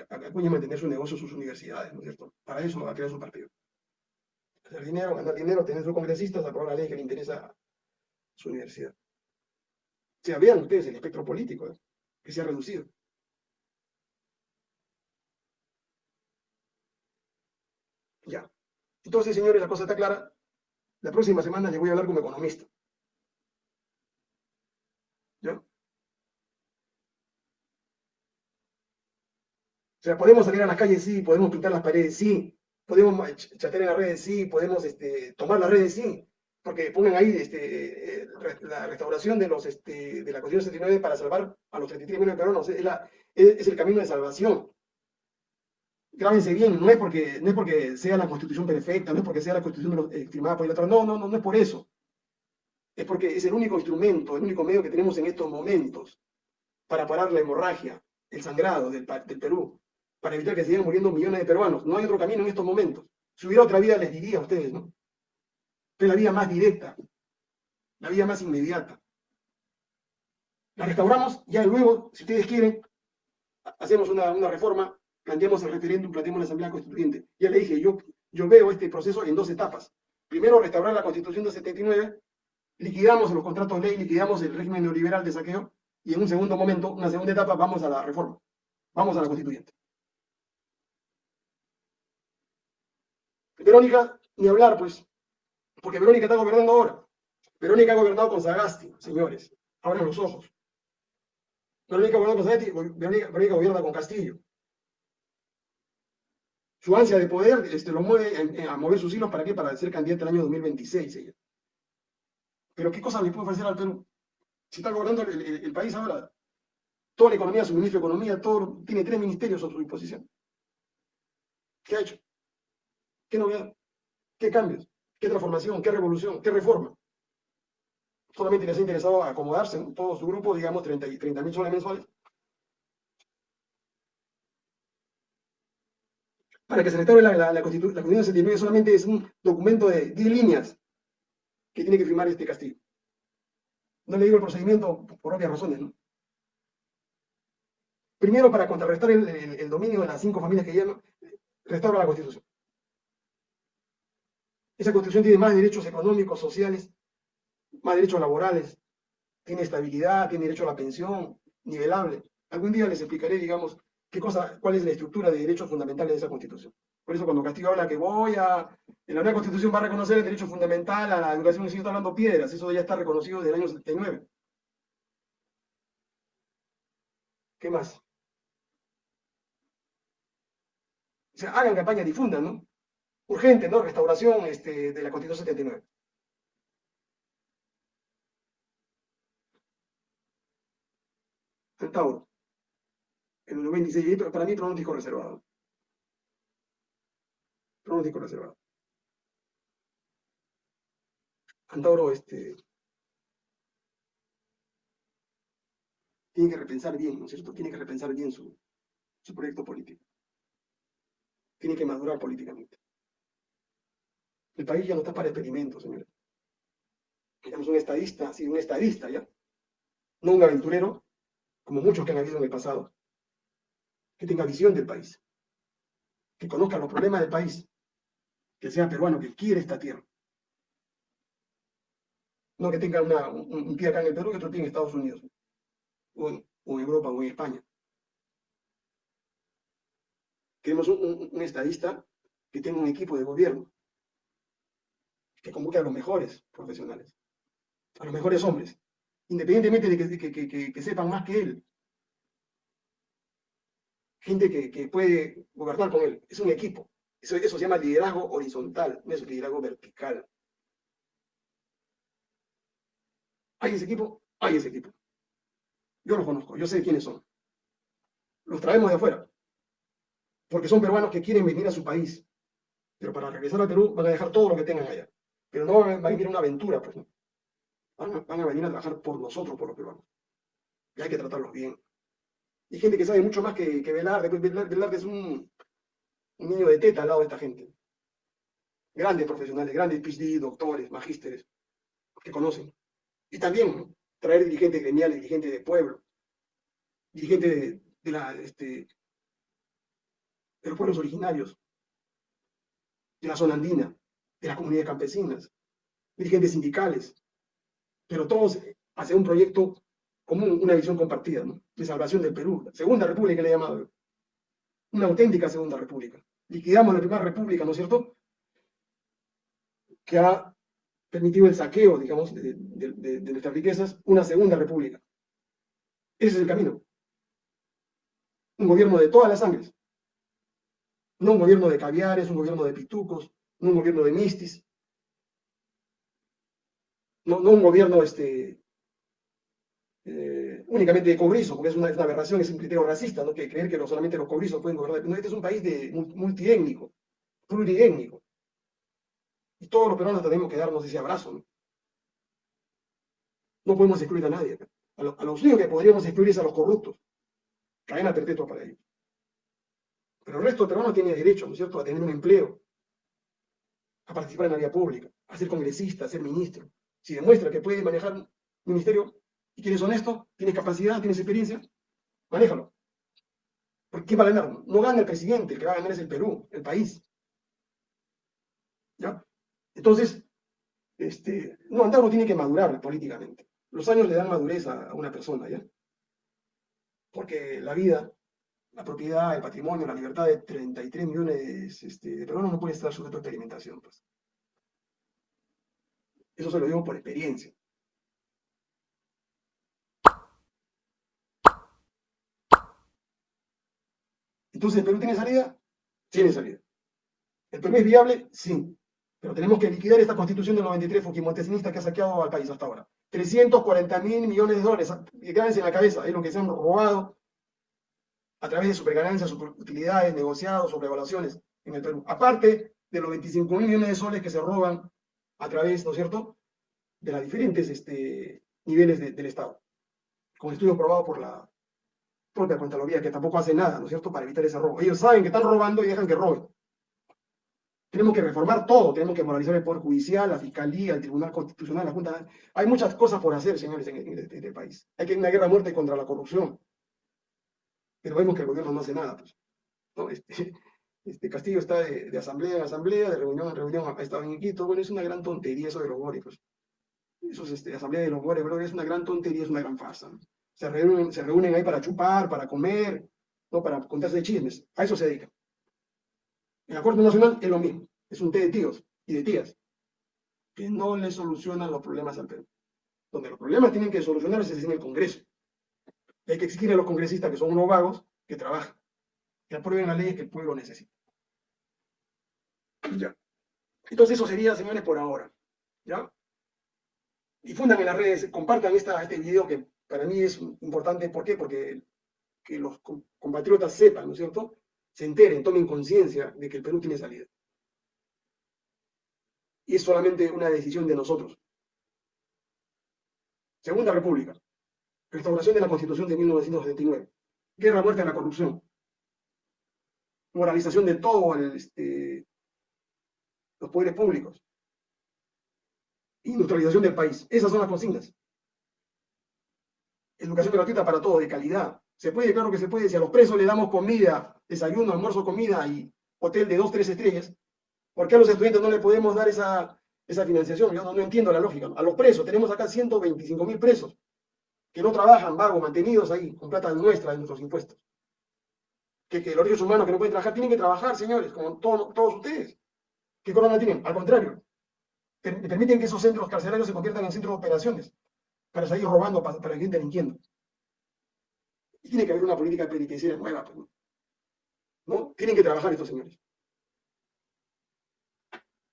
a Acuña es mantener su negocio, sus universidades, ¿no es cierto? Para eso va a crear su partido hacer dinero, ganar dinero, tener sus congresistas, aprobar la ley que le interesa su universidad. O sea, vean ustedes el espectro político ¿eh? que se ha reducido. Ya. Entonces, señores, la cosa está clara. La próxima semana les voy a hablar como economista. ¿Ya? O sea, podemos salir a las calles, sí, podemos pintar las paredes, sí, podemos chatear en las redes, sí, podemos este, tomar las redes, sí, porque ponen ahí este, eh, la restauración de, los, este, de la Constitución 79 para salvar a los 33 millones de peruanos, es, la, el camino de salvación. Grábense bien, no es, porque, no es porque sea la constitución perfecta, no es porque sea la constitución estimada por el otro, no, no, no, no es por eso. Es porque es el único instrumento, el único medio que tenemos en estos momentos para parar la hemorragia, el sangrado del, del Perú para evitar que sigan muriendo millones de peruanos. No hay otro camino en estos momentos. Si hubiera otra vida, les diría a ustedes, ¿no? Es la vía más directa, la vía más inmediata. La restauramos, ya luego, si ustedes quieren, hacemos una, reforma, planteamos el referéndum, planteamos la Asamblea Constituyente. Ya le dije, yo, yo veo este proceso en dos etapas. Primero, restaurar la Constitución de 79, liquidamos los contratos de ley, liquidamos el régimen neoliberal de saqueo, y en un segundo momento, una segunda etapa, vamos a la reforma, vamos a la Constituyente. Verónica, ni hablar, pues, porque Verónica está gobernando ahora. Verónica ha gobernado con Sagasti, señores. Abran los ojos. Verónica gobierna con Sagasti, Verónica, gobierna con Castillo. Su ansia de poder este, lo mueve a mover sus hilos para qué? Para ser candidata el año 2026 ella. Pero ¿qué cosa le puede ofrecer al Perú? Si está gobernando el, país ahora, toda la economía, su ministro de Economía, todo, tiene tres ministerios a su disposición. ¿Qué ha hecho? ¿Qué novedad? ¿Qué cambios? ¿Qué transformación? ¿Qué revolución? ¿Qué reforma? Solamente les ha interesado acomodarse en todo su grupo, digamos, 30 mil 30 soles mensuales. Para que se restaure la, la, Constitución, la Constitución 79 solamente es un documento de 10 líneas que tiene que firmar este Castillo. No le digo el procedimiento por obvias razones, ¿no? Primero, para contrarrestar el, el dominio de las cinco familias que llaman, restaura la Constitución. Esa constitución tiene más derechos económicos, sociales, más derechos laborales, tiene estabilidad, tiene derecho a la pensión, nivelable. Algún día les explicaré, digamos, qué cosa, cuál es la estructura de derechos fundamentales de esa constitución. Por eso cuando Castillo habla que voy a, en la nueva constitución va a reconocer el derecho fundamental a la educación, si está hablando piedras, eso ya está reconocido desde el año 79. ¿Qué más? O sea, hagan campaña, difundan, ¿no? Urgente, ¿no? Restauración este, de la Constitución 79. Tauro. En el 96, para mí pronóstico reservado. Pronóstico reservado. Antauro este, tiene que repensar bien, ¿no es cierto? Tiene que repensar bien su, su proyecto político. Tiene que madurar políticamente. El país ya no está para experimentos, señores. Tenemos un estadista, sí, un estadista, ¿ya? No un aventurero, como muchos que han habido en el pasado, que tenga visión del país, que conozca los problemas del país, que sea peruano, que quiere esta tierra. No que tenga un, pie acá en el Perú y otro pie en Estados Unidos, o en, Europa, o en España. Queremos un estadista que tenga un equipo de gobierno, que convoque a los mejores profesionales, a los mejores hombres, independientemente de que, sepan más que él. Gente que, puede gobernar con él. Es un equipo. Eso, se llama liderazgo horizontal, no es liderazgo vertical. ¿Hay ese equipo? Hay ese equipo. Yo los conozco, yo sé quiénes son. Los traemos de afuera. Porque son peruanos que quieren venir a su país. Pero para regresar a Perú van a dejar todo lo que tengan allá. Pero no van a vivir una aventura, pues. Van a, venir a trabajar por nosotros, por los peruanos. Y hay que tratarlos bien. Y gente que sabe mucho más que, que Velarde. Pues Velarde es un, niño de teta al lado de esta gente. Grandes profesionales, grandes PhD, doctores, magísteres, que conocen. Y también traer dirigentes gremiales, dirigentes de pueblo, dirigentes de, la, este, de los pueblos originarios, de la zona andina, de las comunidades campesinas, dirigentes sindicales, pero todos hacen un proyecto común, una visión compartida, de salvación del Perú, segunda república le he llamado, una auténtica segunda república. Liquidamos la primera república, ¿no es cierto? Que ha permitido el saqueo, digamos, de, de nuestras riquezas, una segunda república. Ese es el camino. Un gobierno de todas las sangres. No un gobierno de caviares, un gobierno de pitucos, no un gobierno de mistis, no, un gobierno este, eh, únicamente de cobrizos, porque es una, aberración, es un criterio racista, ¿no? que creer que solamente los cobrizos pueden gobernar. No, este es un país de, multiétnico, pluriétnico. Y todos los peruanos tenemos que darnos ese abrazo. ¿no? no podemos excluir a nadie. A, los únicos que podríamos excluir es a los corruptos. Cadena perpetua para ellos. Pero el resto de peruanos tiene derecho, ¿no es cierto?, a tener un empleo, a participar en la vida pública, a ser congresista, a ser ministro. Si demuestra que puede manejar un ministerio y que eres honesto, tienes capacidad, tienes experiencia, manéjalo. ¿Por qué va a ganar? No gana el presidente, el que va a ganar es el Perú, el país. ¿Ya? Entonces, este, no, no tiene que madurar políticamente. Los años le dan madurez a, una persona, ¿ya? Porque la vida, la propiedad, el patrimonio, la libertad de 33 millones este, de peruanos no puede estar sujeto a experimentación. Pues. Eso se lo digo por experiencia. Entonces, ¿el Perú tiene salida? Tiene salida. ¿El Perú es viable? Sí. Pero tenemos que liquidar esta constitución del 93 fujimontesnista que ha saqueado al país hasta ahora. 340 mil millones de dólares, quédense en la cabeza, es lo que se han robado a través de superganancias, superutilidades, negociados, sobrevaluaciones en el Perú. Aparte de los 25 mil millones de soles que se roban a través, ¿no es cierto?, de los diferentes este, niveles del Estado, con estudio probado por la propia Contraloría, que tampoco hace nada, ¿no es cierto?, para evitar ese robo. Ellos saben que están robando y dejan que roben. Tenemos que reformar todo, tenemos que moralizar el Poder Judicial, la Fiscalía, el Tribunal Constitucional, la Junta. Hay muchas cosas por hacer, señores, en, este, país. Hay que ir una guerra a muerte contra la corrupción. Pero vemos que el gobierno no hace nada. Pues. Este, este, Castillo está de, asamblea en asamblea, de reunión en reunión, ha estado en Quito. Bueno, es una gran tontería eso de los bóricos. Eso es este, asamblea de los bóricos, pero es una gran tontería, es una gran farsa. Se, reúnen, se reúnen ahí para chupar, para comer, ¿no? para contarse chismes. A eso se dedica. En la Corte Nacional es lo mismo. Es un té de tíos y de tías que no le solucionan los problemas al Perú. Donde los problemas tienen que solucionarse es en el Congreso. Hay que exigir a los congresistas, que son unos vagos, que trabajen, que aprueben la ley que el pueblo necesita. Ya. Entonces eso sería, señores, por ahora. ¿Ya? Difundan en las redes, compartan esta, este video que para mí es importante. ¿Por qué? Porque que los compatriotas sepan, ¿no es cierto? Se enteren, tomen conciencia de que el Perú tiene salida. Y es solamente una decisión de nosotros. Segunda República. Restauración de la Constitución de 1979. Guerra, muerte a la corrupción. Moralización de todo este, los poderes públicos. Industrialización del país. Esas son las consignas. Educación gratuita para todos, de calidad. Se puede, claro que se puede. Si a los presos le damos comida, desayuno, almuerzo, comida y hotel de dos, tres estrellas, ¿por qué a los estudiantes no le podemos dar esa, esa financiación? Yo no, entiendo la lógica. A los presos, tenemos acá 125 mil presos que no trabajan, vagos, mantenidos ahí, con plata nuestra, de nuestros impuestos. Que, los derechos humanos que no pueden trabajar, tienen que trabajar, señores, como todos ustedes. ¿Qué corona tienen? Al contrario, permiten que esos centros carcelarios se conviertan en centros de operaciones para salir robando, para, para seguir delinquiendo. Y tiene que haber una política penitenciaria nueva. Pues, ¿no? Tienen que trabajar estos señores.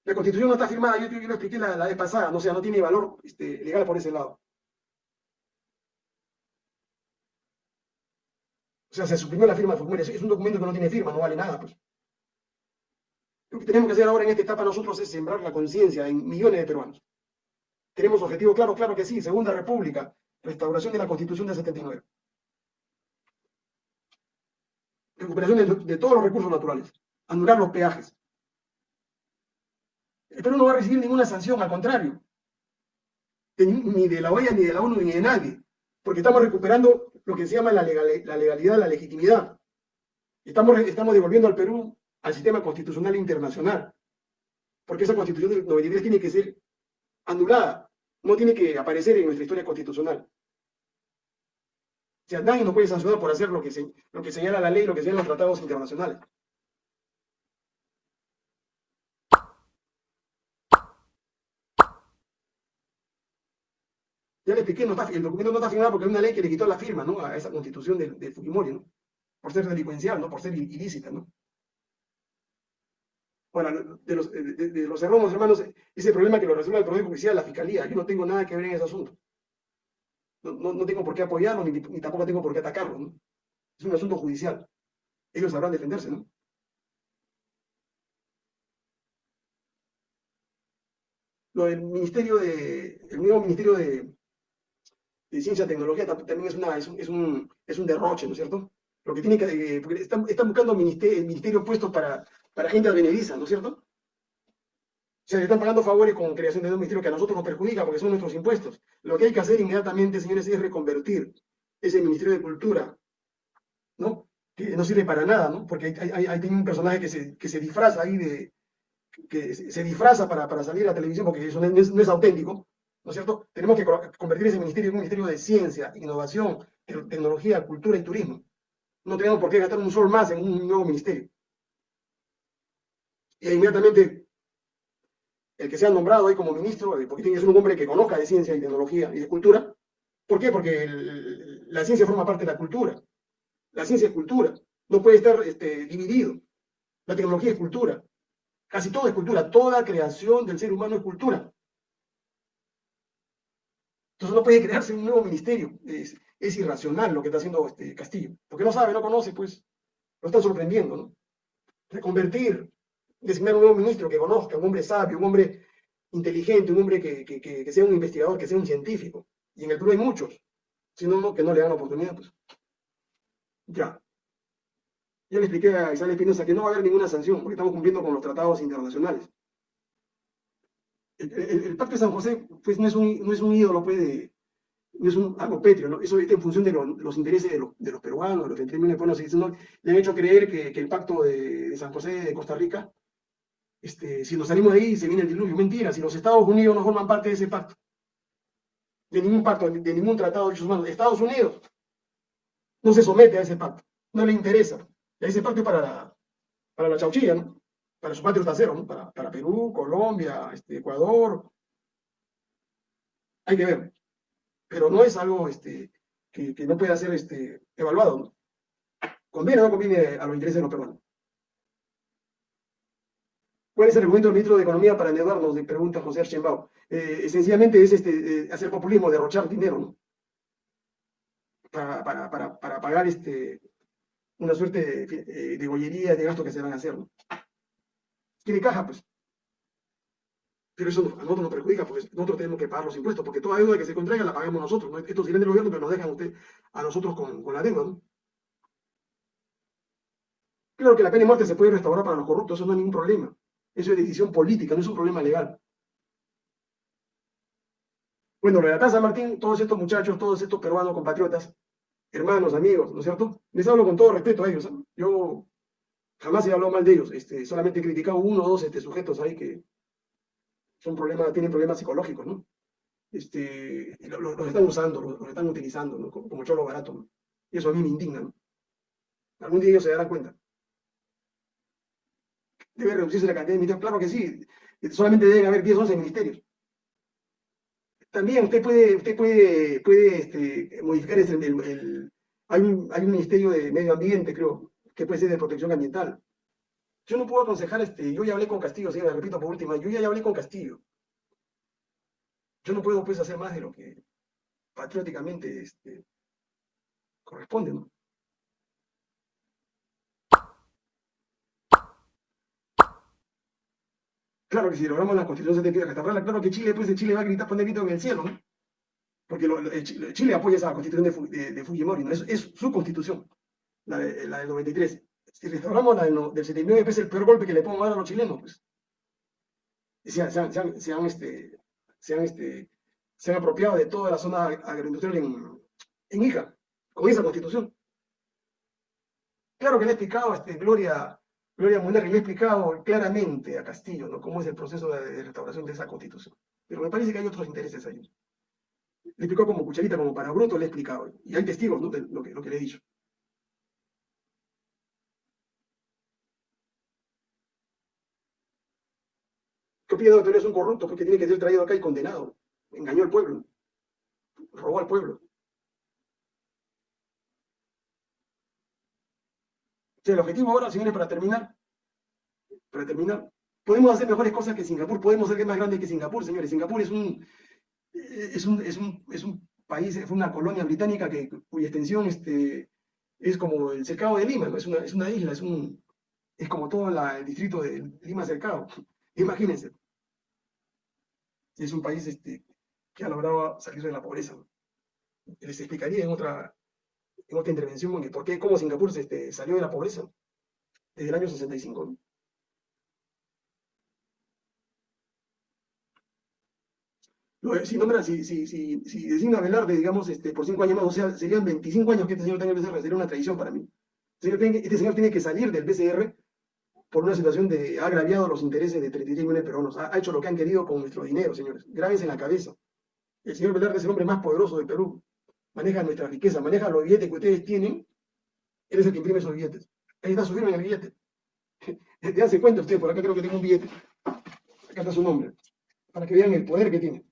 La constitución no está firmada, yo, yo lo expliqué la, vez pasada, no, sea, no tiene valor este, legal por ese lado. O sea, se suprimió la firma de formulario. Es un documento que no tiene firma, no vale nada. Pues. Lo que tenemos que hacer ahora en esta etapa nosotros es sembrar la conciencia en millones de peruanos. Tenemos objetivo claro, claro que sí, Segunda República, restauración de la Constitución del 79. Recuperación de, todos los recursos naturales, anular los peajes. El Perú no va a recibir ninguna sanción, al contrario, ni de la OEA, ni de la ONU, ni de nadie, porque estamos recuperando lo que se llama la, legalidad, la legitimidad. Estamos, estamos devolviendo al Perú al sistema constitucional internacional. Porque esa constitución del 93 tiene que ser anulada, no tiene que aparecer en nuestra historia constitucional. O sea, nadie nos puede sancionar por hacer lo que, lo que señala la ley, lo que señalan los tratados internacionales. Ya le expliqué, el documento no está firmado porque hay una ley que le quitó la firma a esa constitución de, Fujimori, ¿no? por ser delincuencial, por ser ilícita. ¿no? Bueno, de los, de, hermanos, ese problema que lo resuelve el Poder Judicial, la Fiscalía, yo no tengo nada que ver en ese asunto. No, tengo por qué apoyarlo, ni, tampoco tengo por qué atacarlo. ¿no? Es un asunto judicial. Ellos sabrán defenderse, ¿no? Lo del Ministerio de, el nuevo Ministerio de, de Ciencia Tecnología también es, una, es, un, es, un, derroche, ¿no es cierto? Lo que tiene que, eh, porque están, están buscando ministerio, ministerio puestos para para gente advenediza, ¿no es cierto? O sea, le están pagando favores con creación de un ministerio que a nosotros nos perjudica porque son nuestros impuestos. Lo que hay que hacer inmediatamente, señores, es reconvertir ese Ministerio de Cultura, ¿no? Que no sirve para nada, ¿no? Porque hay, hay, un personaje que se, que se disfraza ahí de, que se disfraza para, para salir a la televisión porque eso es, no es, auténtico, ¿no es cierto? Tenemos que convertir ese ministerio en un ministerio de ciencia, innovación, tecnología, cultura y turismo. No tenemos por qué gastar un sol más en un nuevo ministerio y inmediatamente el que sea nombrado ahí como ministro, porque tiene que ser un hombre que conozca de ciencia y tecnología y de cultura. ¿Por qué? Porque la ciencia forma parte de la cultura. La ciencia es cultura. No puede estar este, dividido. La tecnología es cultura. Casi todo es cultura. Toda creación del ser humano es cultura. Entonces no puede crearse un nuevo ministerio. Es, irracional lo que está haciendo este Castillo. Porque no sabe, no conoce, pues. Lo están sorprendiendo, ¿no? Reconvertir designar un nuevo ministro que conozca, un hombre sabio, un hombre inteligente, un hombre que, sea un investigador, que sea un científico. Y en el Perú hay muchos, sino que no le dan oportunidad. Pues. Ya. Ya le expliqué a Isabel Espinosa que no va a haber ninguna sanción, porque estamos cumpliendo con los tratados internacionales. El, Pacto de San José pues, no, es un, no es un ídolo, pues, no es un, algo pétreo, ¿no? eso en función de, los intereses de, de, los peruanos, de los 30 millones de peruanos. ¿no? Le han hecho creer que, el Pacto de, de San José de Costa Rica este, si nos salimos de ahí se viene el diluvio. Mentira, si los Estados Unidos no forman parte de ese pacto, de ningún pacto, de ningún tratado de derechos humanos, Estados Unidos no se somete a ese pacto, no le interesa. Ese pacto es para para la chauchilla, ¿no? Para su patrio trasero, ¿no? para, Perú, Colombia, este, Ecuador. Hay que ver. Pero no es algo este, que, no pueda ser este, evaluado. ¿no? ¿Conviene o no conviene a los intereses de los peruanos? ¿Cuál es el argumento del ministro de Economía para endeudarnos? Le pregunta José Archenbao. Eh, esencialmente es este, eh, hacer populismo, derrochar dinero, ¿no? Para, pagar una suerte de, gollería, de gasto que se van a hacer, ¿no? Quiere caja, pues. Pero eso a nosotros nos perjudica porque nosotros tenemos que pagar los impuestos, porque toda deuda que se contraiga la pagamos nosotros. ¿no? Estos vienen del gobierno, pero nos dejan usted, a nosotros con, la deuda. ¿no? Claro que la pena de muerte se puede restaurar para los corruptos, eso no hay ningún problema. Eso es decisión política, no es un problema legal. Bueno, lo de la San Martín, todos estos muchachos, todos estos peruanos compatriotas, hermanos, amigos, ¿no es cierto? Les hablo con todo respeto a ellos. ¿eh? Yo jamás he hablado mal de ellos, este, solamente he criticado uno o dos este, sujetos ahí que son problemas, tienen problemas psicológicos, ¿no? Este, los, están usando, los, están utilizando, ¿no? Como, cholo barato. Y eso a mí me indigna, ¿no? Algún día ellos se darán cuenta. Debe reducirse la cantidad de ministerios, claro que sí, solamente deben haber 10, 11 ministerios. También usted puede, usted puede, puede este, modificar el, el, hay, un, hay un ministerio de medio ambiente, creo, que puede ser de protección ambiental. Yo no puedo aconsejar, este, yo ya hablé con Castillo, sí, repito por última, yo ya, hablé con Castillo. Yo no puedo pues hacer más de lo que patrióticamente este, corresponde, ¿no? Claro que si logramos la constitución se tiene que restaurarla, claro que Chile, pues de Chile va a gritar, poner grito en el cielo, ¿no? Porque Chile, apoya esa constitución de, Fujimori, ¿no? Es, es, su constitución, la, de, la del 93. Si restauramos la del, 79, pues es el peor golpe que le podemos dar a los chilenos, pues. Se han, se han, se han, este, se han, este, se han apropiado de toda la zona agroindustrial en, en Hija, con esa constitución. Claro que le he explicado este, Gloria Gloria Munar le ha explicado claramente a Castillo ¿no? cómo es el proceso de, restauración de esa constitución. Pero me parece que hay otros intereses ahí. Le explicó como cucharita, como para bruto, le he explicado. Y hay testigos ¿no? de lo que, lo que le he dicho. ¿Qué opina de es un corrupto? Porque tiene que ser traído acá y condenado. Engañó al pueblo. Robó al pueblo. el objetivo ahora, señores, para terminar, para terminar, podemos hacer mejores cosas que Singapur, podemos ser más grande que Singapur, señores. Singapur es un, es un, es un, es un país, fue una colonia británica que, cuya extensión este, es como el cercado de Lima, es, una, es una isla, es, un, es como todo el distrito de Lima cercado. Imagínense. Es un país este, que ha logrado salir de la pobreza. Les explicaría en otra, en otra intervención, por qué, cómo Singapur este, salió de la pobreza desde el año 65. Si, nombra, si, si, si, si designa Velarde, digamos, este, por cinco años más, o sea, serían 25 años que este señor tenga el BCR, sería una tradición para mí. Este señor tiene que salir del BCR por una situación de ha agraviado los intereses de 33 millones de peruanos. Ha, hecho lo que han querido con nuestro dinero, señores. Grábense en la cabeza. El señor Velarde es el hombre más poderoso del Perú maneja nuestra riqueza, maneja los billetes que ustedes tienen, él es el que imprime esos billetes. Ahí está su firma en el billete. Ya se cuenta usted, por acá creo que tengo un billete. Acá está su nombre. Para que vean el poder que tiene.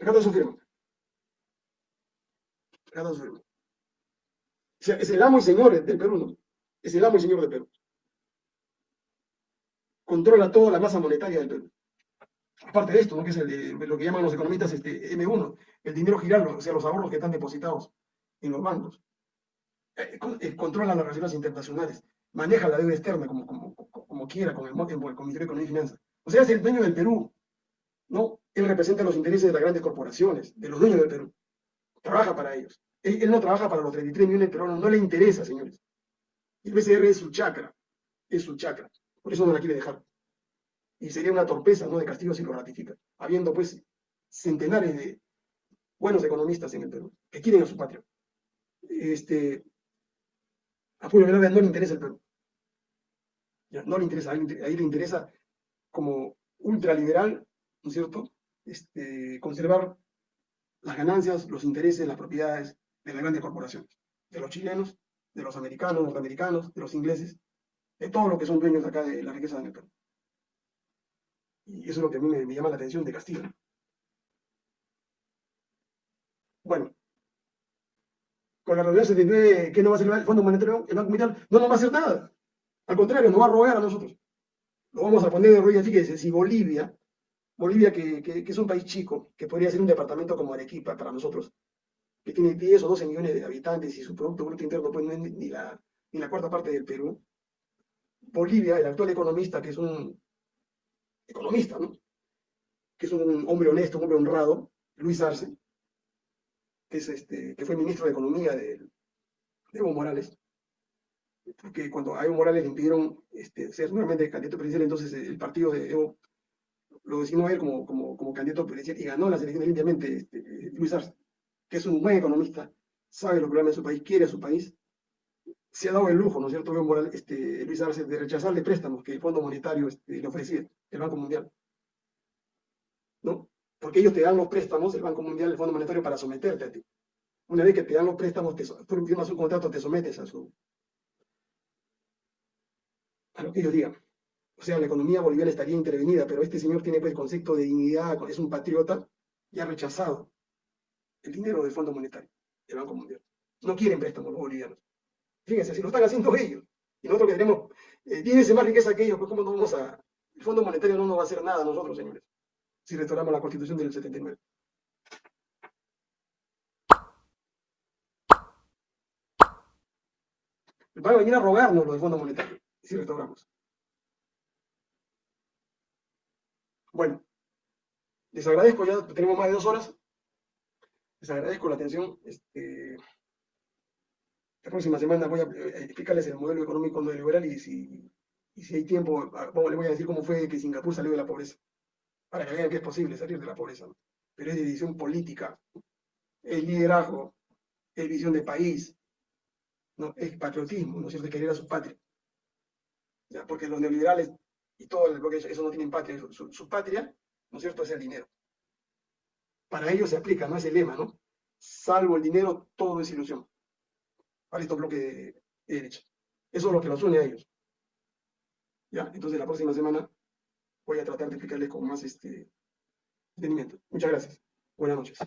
Acá está su firma. O sea, es el amo y señor del Perú, ¿no? Es el amo y señor del Perú controla toda la masa monetaria del Perú. Aparte de esto, ¿no? que es lo que llaman los economistas este, M1, el dinero girando, o sea, los ahorros que están depositados en los bancos. Eh, eh, controla las relaciones internacionales, maneja la deuda externa como, quiera con el, con el Ministerio de Economía y Finanzas. O sea, es el dueño del Perú. ¿no? Él representa los intereses de las grandes corporaciones, de los dueños del Perú. Trabaja para ellos. Él, no trabaja para los 33 millones de peruanos, no le interesa, señores. El BCR es su chakra, es su chakra. Por eso no la quiere dejar. Y sería una torpeza ¿no? de Castillo si lo ratifica, habiendo pues centenares de buenos economistas en el Perú que quieren a su patria. Este, a Julio no le interesa el Perú. no le interesa, ahí, le interesa como ultraliberal, ¿no es cierto? Este, conservar las ganancias, los intereses, las propiedades de las grandes corporaciones, de los chilenos, de los americanos, norteamericanos, de los ingleses, de todo lo que son dueños acá de la riqueza Perú. Y eso es lo que a mí me, llama la atención de Castillo. Bueno, con la reunión 79, ¿qué no va a hacer el Fondo Monetario, el Banco? No nos va a hacer nada. Al contrario, nos va a rogar a nosotros. Lo vamos a poner de rollo. Fíjense, si Bolivia, Bolivia que, es un país chico, que podría ser un departamento como Arequipa para nosotros, que tiene 10 o 12 millones de habitantes y su Producto Bruto Interno pues, no es ni la, cuarta parte del Perú. Bolivia, el actual economista, que es un economista, ¿no? que es un hombre honesto, un hombre honrado, Luis Arce, que, es este, fue ministro de Economía de, Evo Morales, porque cuando a Evo Morales le impidieron este, ser nuevamente candidato presidencial, entonces el partido de Evo lo designó él como, como, como candidato presidencial y ganó las elecciones limpiamente este, Luis Arce, que es un buen economista, sabe los problemas de su país, quiere a su país, se ha dado el lujo, ¿no es cierto?, Evo Morales, este, Luis Arce, de rechazarle préstamos que el Fondo Monetario este, le ofrecía, el Banco Mundial. ¿No? Porque ellos te dan los préstamos, el Banco Mundial, el Fondo Monetario, para someterte a ti. Una vez que te dan los préstamos, te, tú firmas un contrato, te sometes a su a lo que ellos digan. O sea, la economía boliviana estaría intervenida, pero este señor tiene pues, el concepto de dignidad, es un patriota y ha rechazado el dinero del Fondo Monetario, del Banco Mundial. No quieren préstamos los bolivianos. Fíjense, si lo están haciendo ellos, y nosotros que tenemos eh, 10 veces más riqueza que ellos, pues ¿cómo no vamos a...? El Fondo Monetario no nos va a hacer nada nosotros, señores, si restauramos la Constitución del 79. Van a venir a rogarnos los del Fondo Monetario, si restauramos. Bueno, les agradezco, ya tenemos más de dos horas. Les agradezco la atención. Este, la próxima semana voy a eh, explicarles el modelo económico neoliberal y si, y si hay tiempo, ah, les voy a decir cómo fue que Singapur salió de la pobreza. Para que vean que es posible salir de la pobreza. Pero es decisión política, es liderazgo, es visión de país, ¿no? es patriotismo, ¿no es cierto? querer a su patria. ¿Ya? Porque los neoliberales y todo el bloque, eso no tienen patria, su, patria, ¿no es cierto?, es el dinero. Para ellos se aplica, no es el lema, ¿no? Salvo el dinero, todo es ilusión. Para estos bloques de, derecha. Eso es lo que los une a ellos. ¿Ya? Entonces la próxima semana voy a tratar de explicarles con más este, entendimiento. Muchas gracias. Buenas noches.